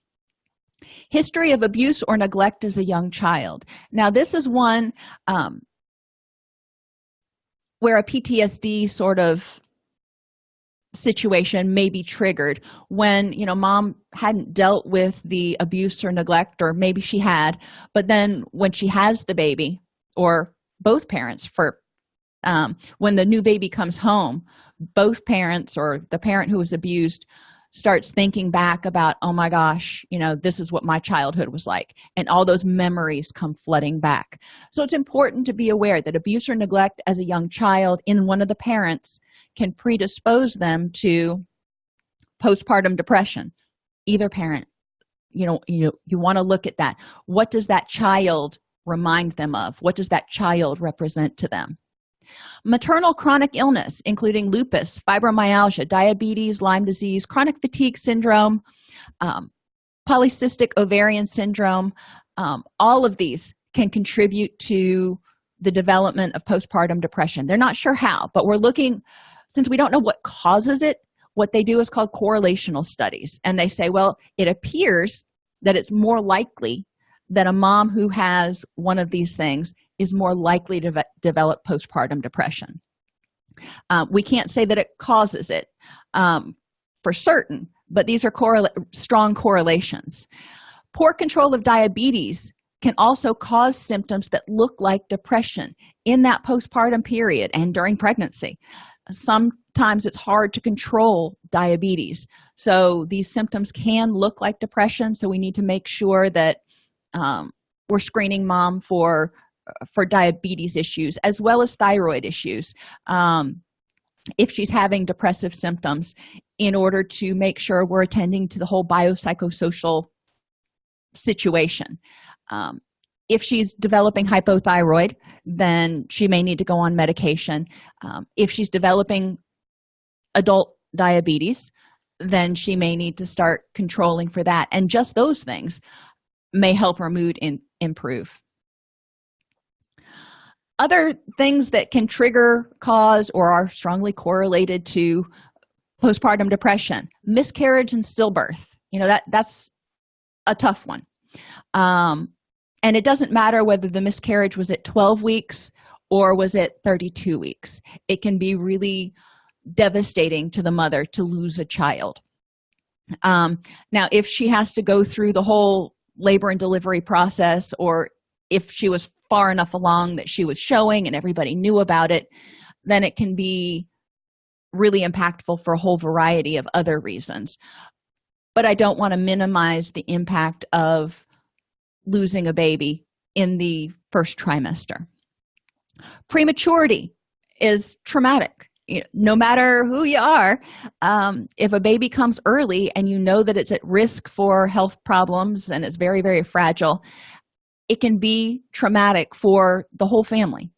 History of abuse or neglect as a young child. Now this is one um, where a ptsd sort of situation may be triggered when you know mom hadn't dealt with the abuse or neglect or maybe she had but then when she has the baby or both parents for um, when the new baby comes home both parents or the parent who was abused starts thinking back about oh my gosh you know this is what my childhood was like. And all those memories come flooding back. So it's important to be aware that abuse or neglect as a young child in one of the parents can predispose them to postpartum depression. Either parent you know you you want to look at that. What does that child remind them of? What does that child represent to them maternal chronic illness including lupus fibromyalgia diabetes lyme disease chronic fatigue syndrome um, polycystic ovarian syndrome um, all of these can contribute to the development of postpartum depression. They're not sure how but we're looking since we don't know what causes it what they do is called correlational studies. And they say well it appears that it's more likely that a mom who has one of these things is more likely to develop postpartum depression. Uh, we can't say that it causes it um, for certain but these are correla strong correlations. Poor control of diabetes can also cause symptoms that look like depression in that postpartum period and during pregnancy. Sometimes it's hard to control diabetes so these symptoms can look like depression so we need to make sure that um, we're screening mom for for diabetes issues as well as thyroid issues. Um, if she's having depressive symptoms in order to make sure we're attending to the whole biopsychosocial situation. Um, if she's developing hypothyroid then she may need to go on medication. Um, if she's developing adult diabetes then she may need to start controlling for that and just those things may help her mood in, improve. Other things that can trigger cause or are strongly correlated to postpartum depression miscarriage and stillbirth. You know that that's a tough one. Um, and it doesn't matter whether the miscarriage was at 12 weeks or was it 32 weeks. It can be really devastating to the mother to lose a child. Um, now if she has to go through the whole labor and delivery process or if she was far enough along that she was showing and everybody knew about it then it can be really impactful for a whole variety of other reasons. But i don't want to minimize the impact of losing a baby in the first trimester. Prematurity is traumatic you know, no matter who you are um, if a baby comes early and you know that it's at risk for health problems and it's very very fragile it can be traumatic for the whole family.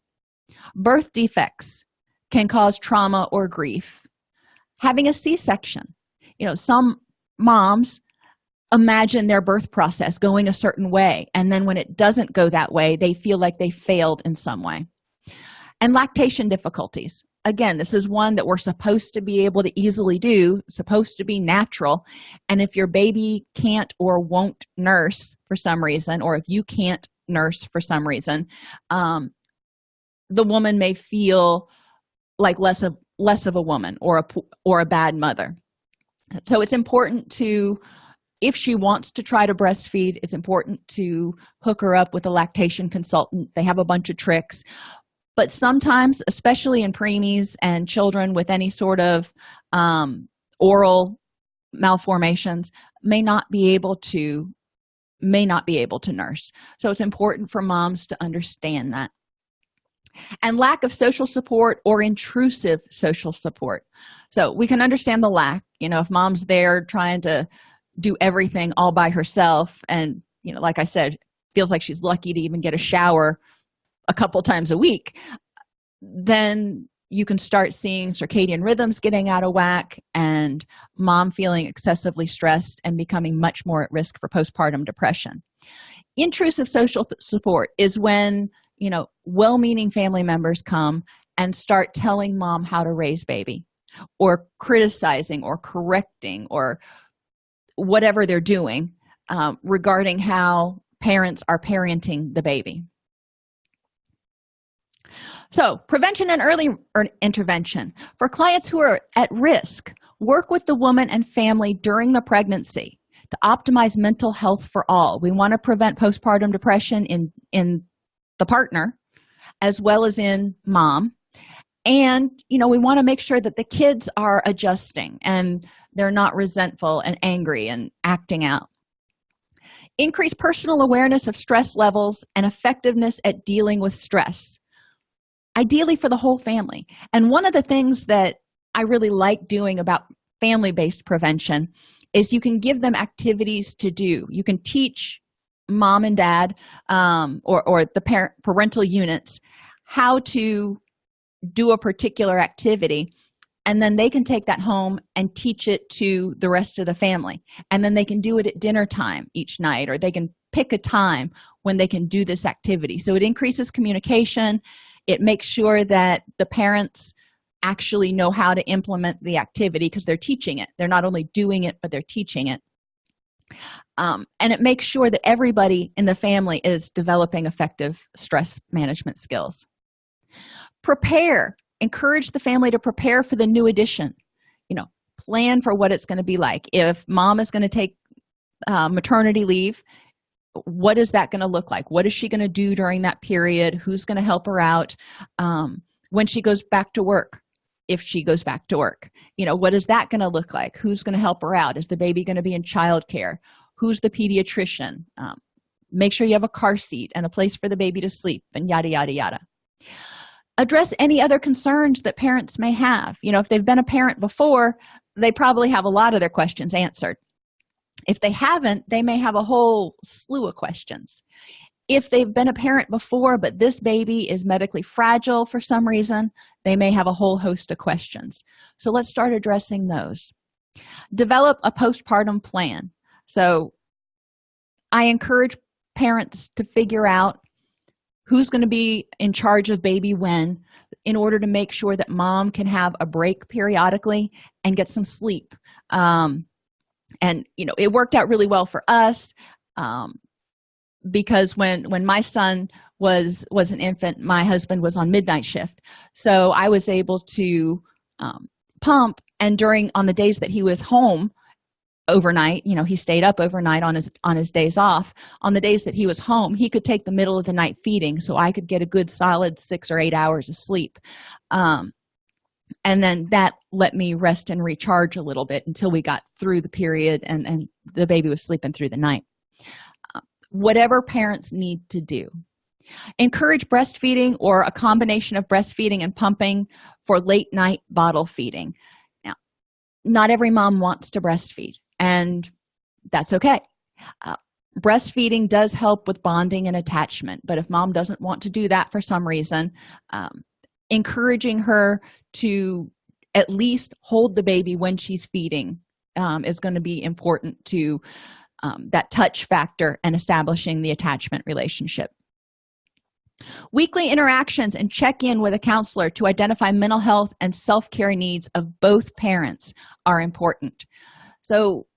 Birth defects can cause trauma or grief. Having a c-section you know some moms imagine their birth process going a certain way and then when it doesn't go that way they feel like they failed in some way. And lactation difficulties again this is one that we're supposed to be able to easily do supposed to be natural. And if your baby can't or won't nurse for some reason or if you can't nurse for some reason um, the woman may feel like less of less of a woman or a or a bad mother. So it's important to if she wants to try to breastfeed it's important to hook her up with a lactation consultant. They have a bunch of tricks but sometimes especially in preemies and children with any sort of um, oral malformations may not be able to may not be able to nurse. So it's important for moms to understand that. And lack of social support or intrusive social support. So we can understand the lack you know if mom's there trying to do everything all by herself and you know like i said feels like she's lucky to even get a shower a couple times a week then you can start seeing circadian rhythms getting out of whack and mom feeling excessively stressed and becoming much more at risk for postpartum depression. Intrusive social support is when you know well-meaning family members come and start telling mom how to raise baby or criticizing or correcting or whatever they're doing um, regarding how parents are parenting the baby so prevention and early er, intervention. For clients who are at risk work with the woman and family during the pregnancy to optimize mental health for all. We want to prevent postpartum depression in in the partner as well as in mom. And you know we want to make sure that the kids are adjusting and they're not resentful and angry and acting out. Increase personal awareness of stress levels and effectiveness at dealing with stress ideally for the whole family. And one of the things that i really like doing about family-based prevention is you can give them activities to do. You can teach mom and dad um, or, or the parent parental units how to do a particular activity and then they can take that home and teach it to the rest of the family. And then they can do it at dinner time each night or they can pick a time when they can do this activity. So it increases communication it makes sure that the parents actually know how to implement the activity because they're teaching it. They're not only doing it but they're teaching it. Um, and it makes sure that everybody in the family is developing effective stress management skills. Prepare. Encourage the family to prepare for the new addition. You know plan for what it's going to be like. If mom is going to take uh, maternity leave what is that going to look like? What is she going to do during that period? Who's going to help her out? Um, when she goes back to work if she goes back to work you know what is that going to look like? Who's going to help her out? Is the baby going to be in childcare? Who's the pediatrician? Um, make sure you have a car seat and a place for the baby to sleep and yada yada yada. Address any other concerns that parents may have. You know if they've been a parent before they probably have a lot of their questions answered if they haven't they may have a whole slew of questions. If they've been a parent before but this baby is medically fragile for some reason they may have a whole host of questions. So let's start addressing those. Develop a postpartum plan. So i encourage parents to figure out who's going to be in charge of baby when in order to make sure that mom can have a break periodically and get some sleep. Um, and you know it worked out really well for us um, because when when my son was was an infant my husband was on midnight shift. So i was able to um, pump and during on the days that he was home overnight you know he stayed up overnight on his on his days off. On the days that he was home he could take the middle of the night feeding so i could get a good solid six or eight hours of sleep. Um, and then that let me rest and recharge a little bit until we got through the period and and the baby was sleeping through the night. Uh, whatever parents need to do encourage breastfeeding or a combination of breastfeeding and pumping for late night bottle feeding. Now not every mom wants to breastfeed and that's okay. Uh, breastfeeding does help with bonding and attachment but if mom doesn't want to do that for some reason um, encouraging her to at least hold the baby when she's feeding um, is going to be important to um, that touch factor and establishing the attachment relationship. Weekly interactions and check in with a counselor to identify mental health and self-care needs of both parents are important. So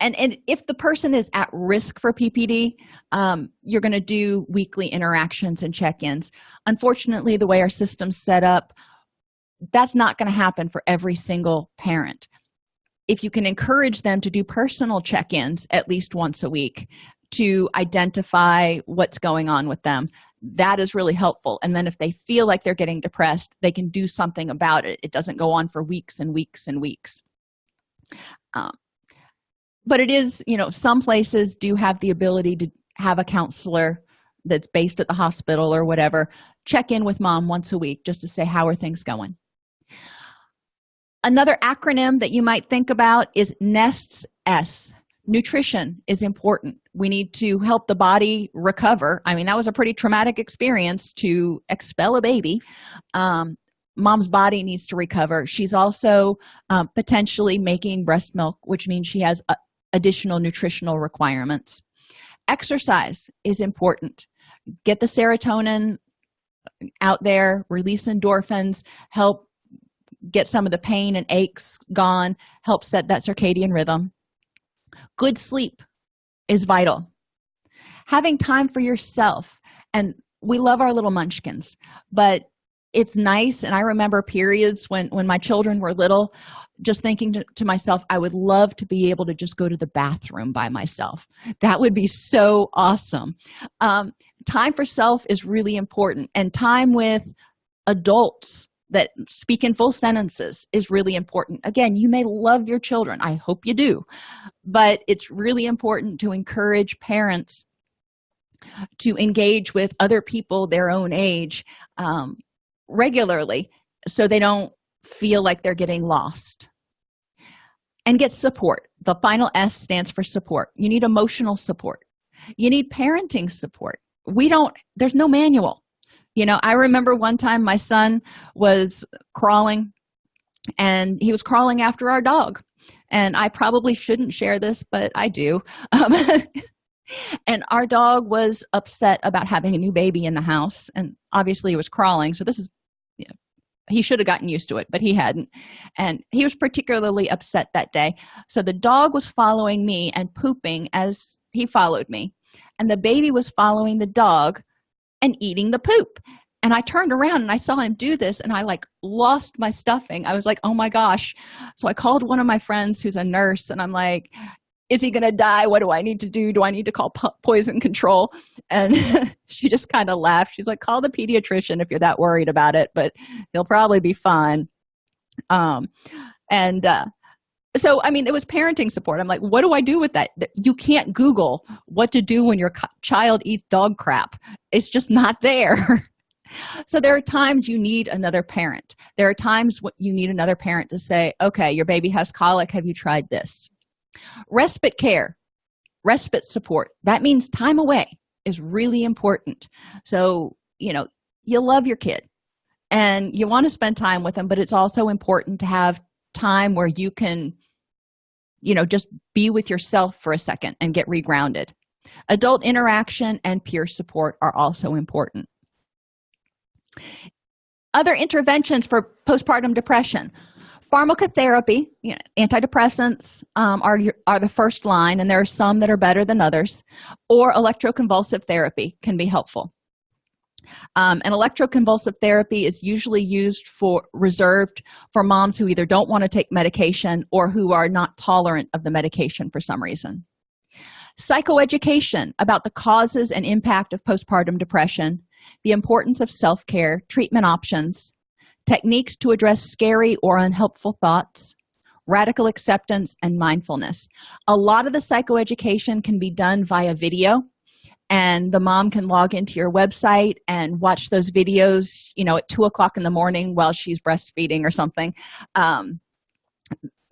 and and if the person is at risk for ppd um, you're going to do weekly interactions and check-ins. Unfortunately the way our system's set up that's not going to happen for every single parent. If you can encourage them to do personal check-ins at least once a week to identify what's going on with them that is really helpful. And then if they feel like they're getting depressed they can do something about it. It doesn't go on for weeks and weeks and weeks. Um, but it is you know some places do have the ability to have a counselor that's based at the hospital or whatever check in with mom once a week just to say how are things going? Another acronym that you might think about is nests s. Nutrition is important. We need to help the body recover. I mean that was a pretty traumatic experience to expel a baby. Um, mom's body needs to recover. She's also um, potentially making breast milk which means she has uh, additional nutritional requirements. Exercise is important. Get the serotonin out there release endorphins help get some of the pain and aches gone help set that circadian rhythm. Good sleep is vital. Having time for yourself and we love our little munchkins but it's nice. And i remember periods when when my children were little just thinking to, to, myself i would love to be able to just go to the bathroom by myself. That would be so awesome. Um, time for self is really important. And time with adults that speak in full sentences is really important. Again you may love your children. I hope you do. But it's really important to encourage parents to engage with other people their own age um, regularly so they don't feel like they're getting lost. And get support. The final s stands for support. You need emotional support. You need parenting support. We don't there's no manual. You know i remember one time my son was crawling and he was crawling after our dog. And i probably shouldn't share this but i do. Um, and our dog was upset about having a new baby in the house. And obviously he was crawling. So this is he should have gotten used to it but he hadn't. And he was particularly upset that day. So the dog was following me and pooping as he followed me. And the baby was following the dog and eating the poop. And i turned around and i saw him do this and i like lost my stuffing. I was like oh my gosh. So i called one of my friends who's a nurse and i'm like is he gonna die? What do i need to do? Do i need to call po poison control? And she just kind of laughed. She's like call the pediatrician if you're that worried about it but he'll probably be fine. Um and uh so i mean it was parenting support. I'm like what do i do with that? You can't google what to do when your child eats dog crap. It's just not there. So there are times you need another parent. There are times you need another parent to say okay your baby has colic. Have you tried this respite care respite support that means time away is really important. So you know you love your kid and you want to spend time with them but it's also important to have time where you can you know just be with yourself for a second and get regrounded. Adult interaction and peer support are also important. Other interventions for postpartum depression pharmacotherapy you know, antidepressants um, are are the first line and there are some that are better than others or electroconvulsive therapy can be helpful. Um, and electroconvulsive therapy is usually used for reserved for moms who either don't want to take medication or who are not tolerant of the medication for some reason. Psychoeducation about the causes and impact of postpartum depression the importance of self-care treatment options techniques to address scary or unhelpful thoughts radical acceptance and mindfulness. A lot of the psychoeducation can be done via video and the mom can log into your website and watch those videos you know at two o'clock in the morning while she's breastfeeding or something um,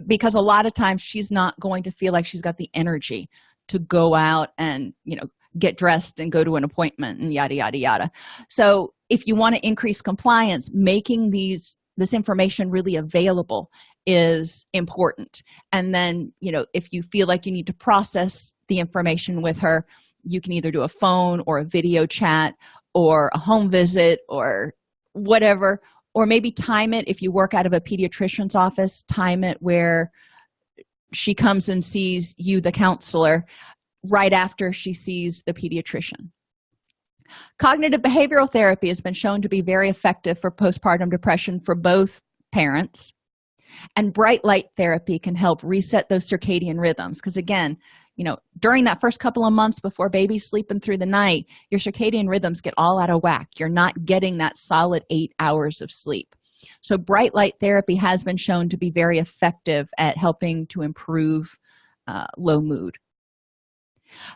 because a lot of times she's not going to feel like she's got the energy to go out and you know get dressed and go to an appointment and yada yada yada. So if you want to increase compliance making these this information really available is important. And then you know if you feel like you need to process the information with her you can either do a phone or a video chat or a home visit or whatever or maybe time it if you work out of a pediatrician's office time it where she comes and sees you the counselor right after she sees the pediatrician cognitive behavioral therapy has been shown to be very effective for postpartum depression for both parents. And bright light therapy can help reset those circadian rhythms. Because again you know during that first couple of months before baby's sleeping through the night your circadian rhythms get all out of whack. You're not getting that solid eight hours of sleep. So bright light therapy has been shown to be very effective at helping to improve uh, low mood.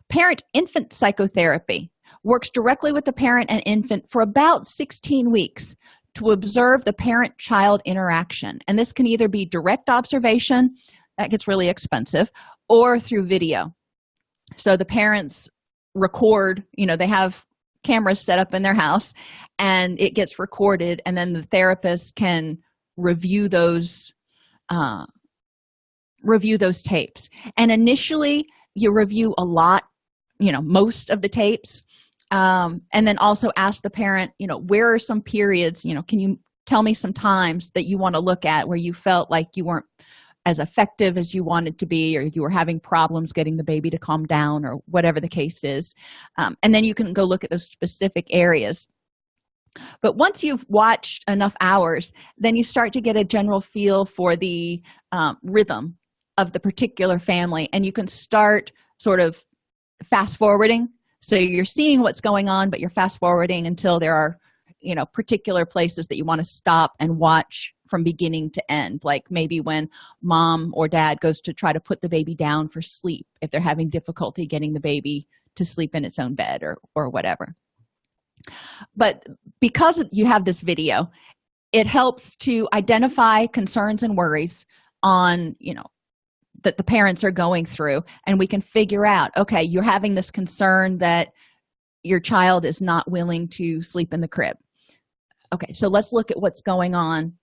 Parent infant psychotherapy works directly with the parent and infant for about 16 weeks to observe the parent child interaction. And this can either be direct observation that gets really expensive or through video. So the parents record you know they have cameras set up in their house and it gets recorded and then the therapist can review those uh, review those tapes. And initially you review a lot you know most of the tapes. Um, and then also ask the parent you know where are some periods you know can you tell me some times that you want to look at where you felt like you weren't as effective as you wanted to be or you were having problems getting the baby to calm down or whatever the case is. Um, and then you can go look at those specific areas. But once you've watched enough hours then you start to get a general feel for the um, rhythm of the particular family and you can start sort of fast forwarding. So you're seeing what's going on but you're fast forwarding until there are you know particular places that you want to stop and watch from beginning to end. Like maybe when mom or dad goes to try to put the baby down for sleep if they're having difficulty getting the baby to sleep in its own bed or or whatever. But because you have this video it helps to identify concerns and worries on you know that the parents are going through and we can figure out okay you're having this concern that your child is not willing to sleep in the crib. Okay so let's look at what's going on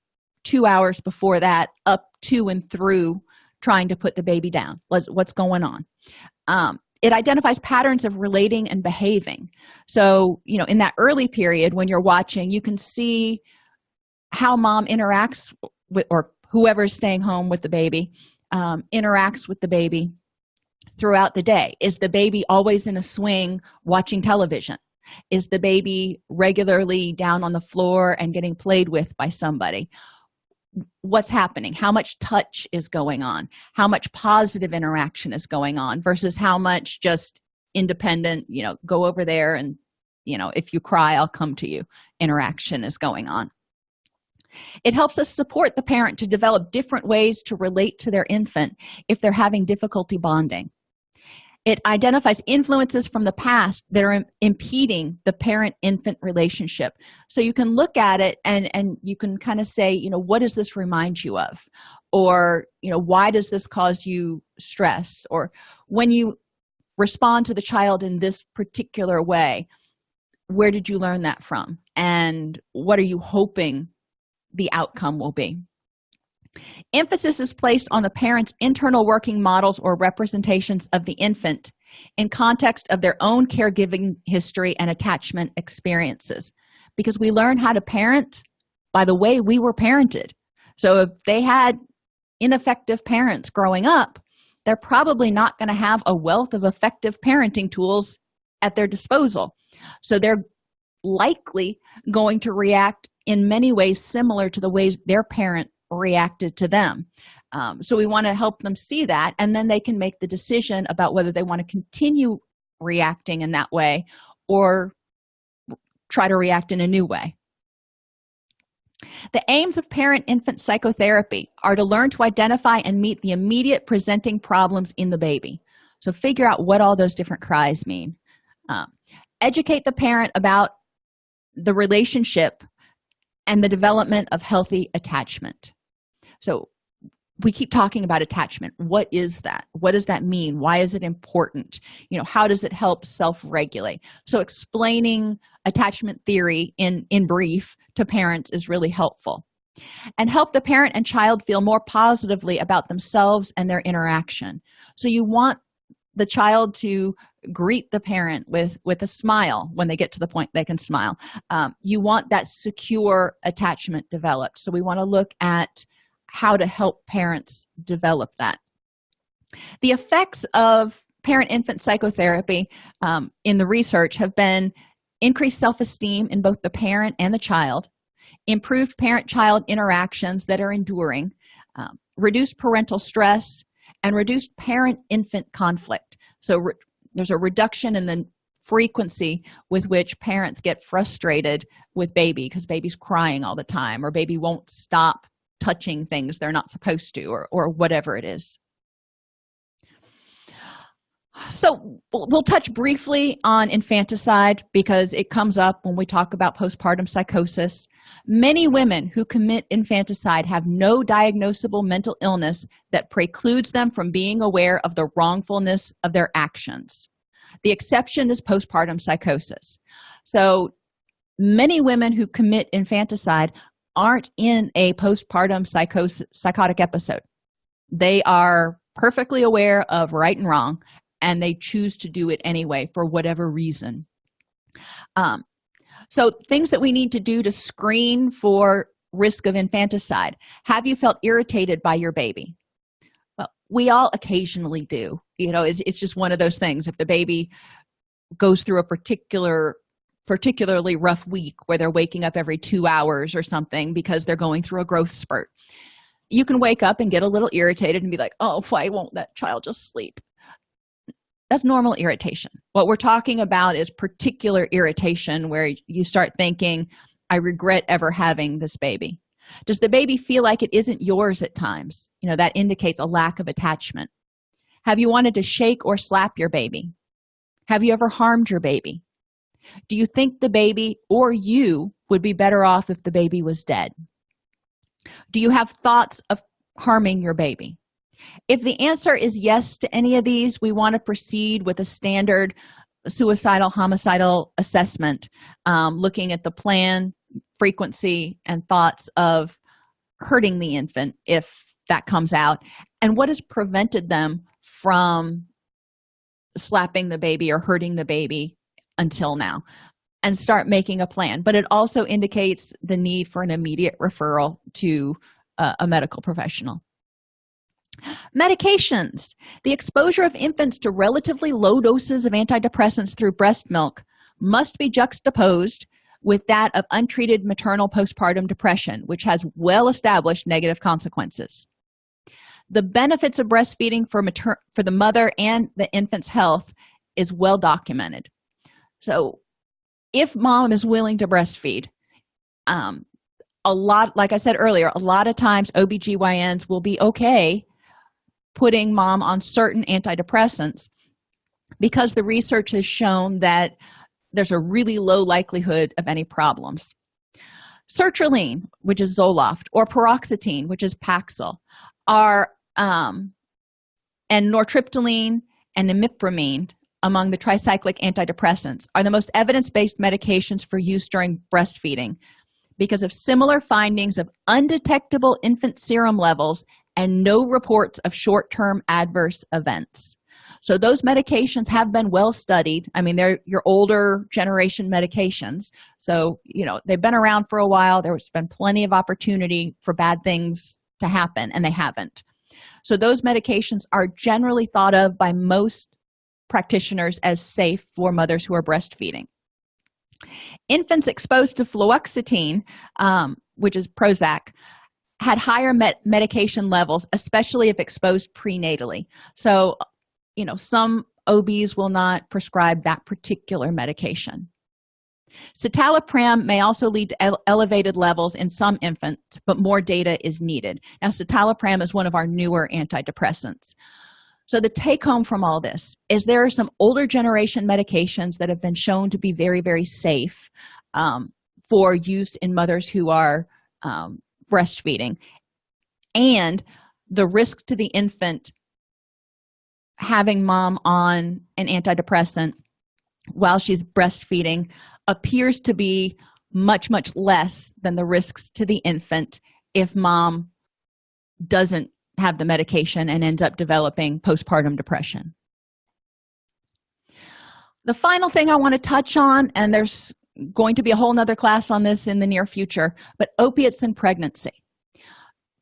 two hours before that up to and through trying to put the baby down. Let's what's going on? Um, it identifies patterns of relating and behaving. So you know in that early period when you're watching you can see how mom interacts with or whoever's staying home with the baby um, interacts with the baby throughout the day? Is the baby always in a swing watching television? Is the baby regularly down on the floor and getting played with by somebody? What's happening? How much touch is going on? How much positive interaction is going on versus how much just independent you know go over there and you know if you cry i'll come to you. Interaction is going on it helps us support the parent to develop different ways to relate to their infant if they're having difficulty bonding. It identifies influences from the past that are impeding the parent infant relationship. So you can look at it and and you can kind of say you know what does this remind you of? Or you know why does this cause you stress? Or when you respond to the child in this particular way where did you learn that from? And what are you hoping the outcome will be. Emphasis is placed on the parent's internal working models or representations of the infant in context of their own caregiving history and attachment experiences. Because we learn how to parent by the way we were parented. So if they had ineffective parents growing up they're probably not going to have a wealth of effective parenting tools at their disposal. So they're likely going to react in many ways similar to the ways their parent reacted to them. Um, so we want to help them see that and then they can make the decision about whether they want to continue reacting in that way or try to react in a new way. The aims of parent-infant psychotherapy are to learn to identify and meet the immediate presenting problems in the baby. So figure out what all those different cries mean. Um, educate the parent about the relationship and the development of healthy attachment. So we keep talking about attachment. What is that? What does that mean? Why is it important? You know how does it help self-regulate? So explaining attachment theory in in brief to parents is really helpful and help the parent and child feel more positively about themselves and their interaction. So you want the child to greet the parent with with a smile. When they get to the point they can smile. Um, you want that secure attachment developed. So we want to look at how to help parents develop that. The effects of parent-infant psychotherapy um, in the research have been increased self-esteem in both the parent and the child improved parent-child interactions that are enduring um, reduced parental stress and reduced parent-infant conflict. So there's a reduction in the frequency with which parents get frustrated with baby because baby's crying all the time or baby won't stop touching things they're not supposed to or, or whatever it is so we'll touch briefly on infanticide because it comes up when we talk about postpartum psychosis. Many women who commit infanticide have no diagnosable mental illness that precludes them from being aware of the wrongfulness of their actions. The exception is postpartum psychosis. So many women who commit infanticide aren't in a postpartum psychosis psychotic episode. They are perfectly aware of right and wrong and they choose to do it anyway for whatever reason. Um, so things that we need to do to screen for risk of infanticide. Have you felt irritated by your baby? Well we all occasionally do. You know it's, it's just one of those things. If the baby goes through a particular particularly rough week where they're waking up every two hours or something because they're going through a growth spurt you can wake up and get a little irritated and be like oh why won't that child just sleep that's normal irritation. What we're talking about is particular irritation where you start thinking i regret ever having this baby. Does the baby feel like it isn't yours at times? You know that indicates a lack of attachment. Have you wanted to shake or slap your baby? Have you ever harmed your baby? Do you think the baby or you would be better off if the baby was dead? Do you have thoughts of harming your baby if the answer is yes to any of these we want to proceed with a standard suicidal homicidal assessment um, looking at the plan frequency and thoughts of hurting the infant if that comes out. And what has prevented them from slapping the baby or hurting the baby until now? And start making a plan. But it also indicates the need for an immediate referral to uh, a medical professional medications. The exposure of infants to relatively low doses of antidepressants through breast milk must be juxtaposed with that of untreated maternal postpartum depression which has well-established negative consequences. The benefits of breastfeeding for mater for the mother and the infant's health is well documented. So if mom is willing to breastfeed um a lot like i said earlier a lot of times obgyns will be okay putting mom on certain antidepressants because the research has shown that there's a really low likelihood of any problems. Sertraline which is zoloft or paroxetine which is paxil are um, and nortriptyline and imipramine among the tricyclic antidepressants are the most evidence-based medications for use during breastfeeding because of similar findings of undetectable infant serum levels and no reports of short-term adverse events. So those medications have been well studied. I mean they're your older generation medications. So you know they've been around for a while. There's been plenty of opportunity for bad things to happen and they haven't. So those medications are generally thought of by most practitioners as safe for mothers who are breastfeeding. Infants exposed to fluoxetine um, which is prozac had higher met medication levels especially if exposed prenatally. So you know some obs will not prescribe that particular medication. Citalopram may also lead to ele elevated levels in some infants but more data is needed. Now citalopram is one of our newer antidepressants. So the take home from all this is there are some older generation medications that have been shown to be very very safe um, for use in mothers who are um, breastfeeding. And the risk to the infant having mom on an antidepressant while she's breastfeeding appears to be much much less than the risks to the infant if mom doesn't have the medication and ends up developing postpartum depression. The final thing i want to touch on and there's going to be a whole nother class on this in the near future but opiates and pregnancy.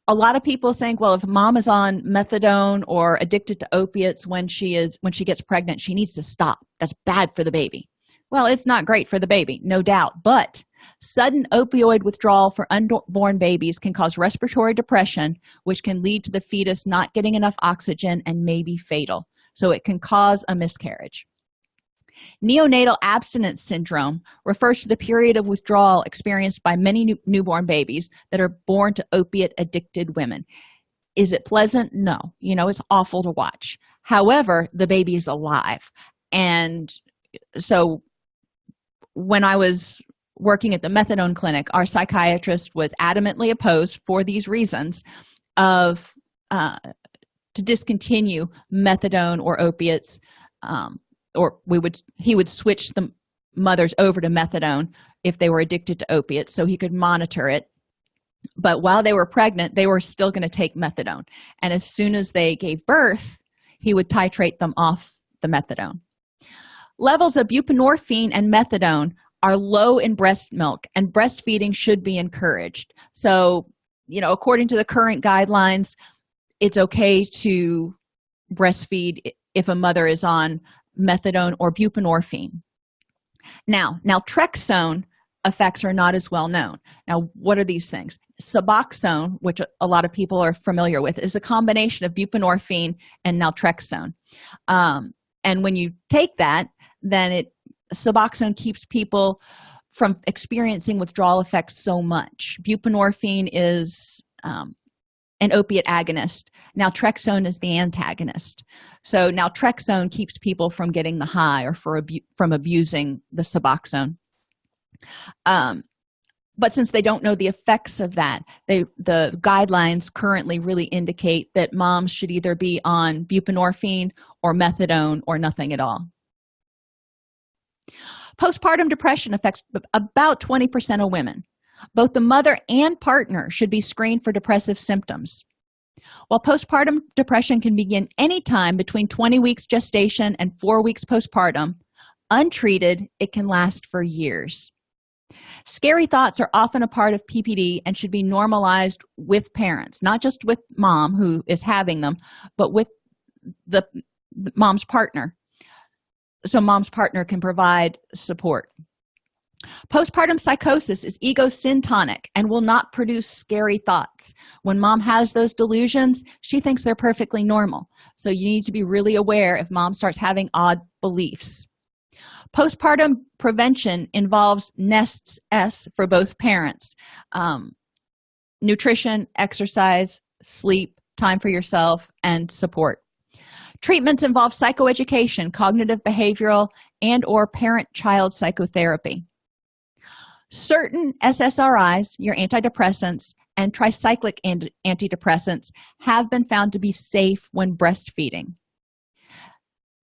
A lot of people think well if mom is on methadone or addicted to opiates when she is when she gets pregnant she needs to stop. That's bad for the baby. Well it's not great for the baby no doubt but sudden opioid withdrawal for unborn babies can cause respiratory depression which can lead to the fetus not getting enough oxygen and may be fatal. So it can cause a miscarriage neonatal abstinence syndrome refers to the period of withdrawal experienced by many new newborn babies that are born to opiate addicted women. Is it pleasant? No. You know it's awful to watch. However the baby is alive. And so when i was working at the methadone clinic our psychiatrist was adamantly opposed for these reasons of uh, to discontinue methadone or opiates um, or we would he would switch the mothers over to methadone if they were addicted to opiates so he could monitor it. But while they were pregnant they were still going to take methadone. And as soon as they gave birth he would titrate them off the methadone. Levels of buprenorphine and methadone are low in breast milk and breastfeeding should be encouraged. So you know according to the current guidelines it's okay to breastfeed if a mother is on methadone or buprenorphine. Now naltrexone effects are not as well known. Now what are these things? Suboxone which a lot of people are familiar with is a combination of buprenorphine and naltrexone. Um, and when you take that then it suboxone keeps people from experiencing withdrawal effects so much. Buprenorphine is um, an opiate agonist. Naltrexone is the antagonist. So naltrexone keeps people from getting the high or for abu from abusing the suboxone. Um, but since they don't know the effects of that they the guidelines currently really indicate that moms should either be on buprenorphine or methadone or nothing at all. Postpartum depression affects about 20 percent of women both the mother and partner should be screened for depressive symptoms. While postpartum depression can begin anytime between 20 weeks gestation and four weeks postpartum untreated it can last for years. Scary thoughts are often a part of ppd and should be normalized with parents not just with mom who is having them but with the mom's partner. So mom's partner can provide support postpartum psychosis is ego syntonic and will not produce scary thoughts. When mom has those delusions she thinks they're perfectly normal. So you need to be really aware if mom starts having odd beliefs. Postpartum prevention involves nests s for both parents. Um, nutrition exercise sleep time for yourself and support. Treatments involve psychoeducation cognitive behavioral and or parent-child psychotherapy certain ssris your antidepressants and tricyclic antidepressants have been found to be safe when breastfeeding.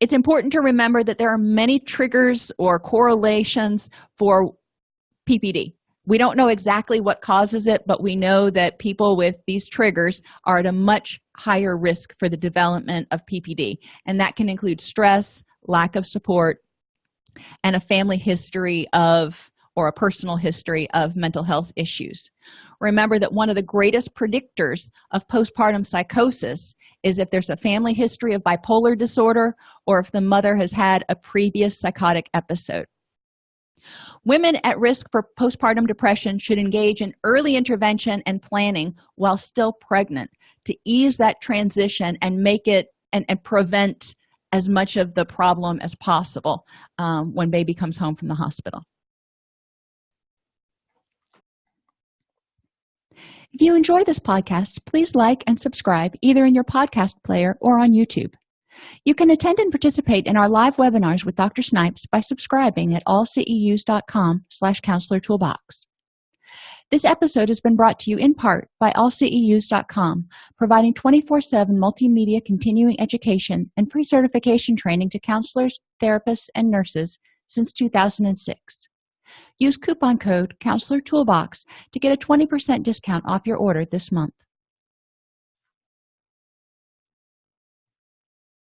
It's important to remember that there are many triggers or correlations for ppd we don't know exactly what causes it but we know that people with these triggers are at a much higher risk for the development of ppd and that can include stress lack of support and a family history of or a personal history of mental health issues. Remember that one of the greatest predictors of postpartum psychosis is if there's a family history of bipolar disorder or if the mother has had a previous psychotic episode. Women at risk for postpartum depression should engage in early intervention and planning while still pregnant to ease that transition and make it and, and prevent as much of the problem as possible um, when baby comes home from the hospital if you enjoy this podcast please like and subscribe either in your podcast player or on youtube. You can attend and participate in our live webinars with dr snipes by subscribing at allceus.com slash counselor toolbox. This episode has been brought to you in part by allceus.com providing 24-7 multimedia continuing education and pre-certification training to counselors therapists and nurses since 2006 use coupon code counselor toolbox to get a 20% discount off your order this month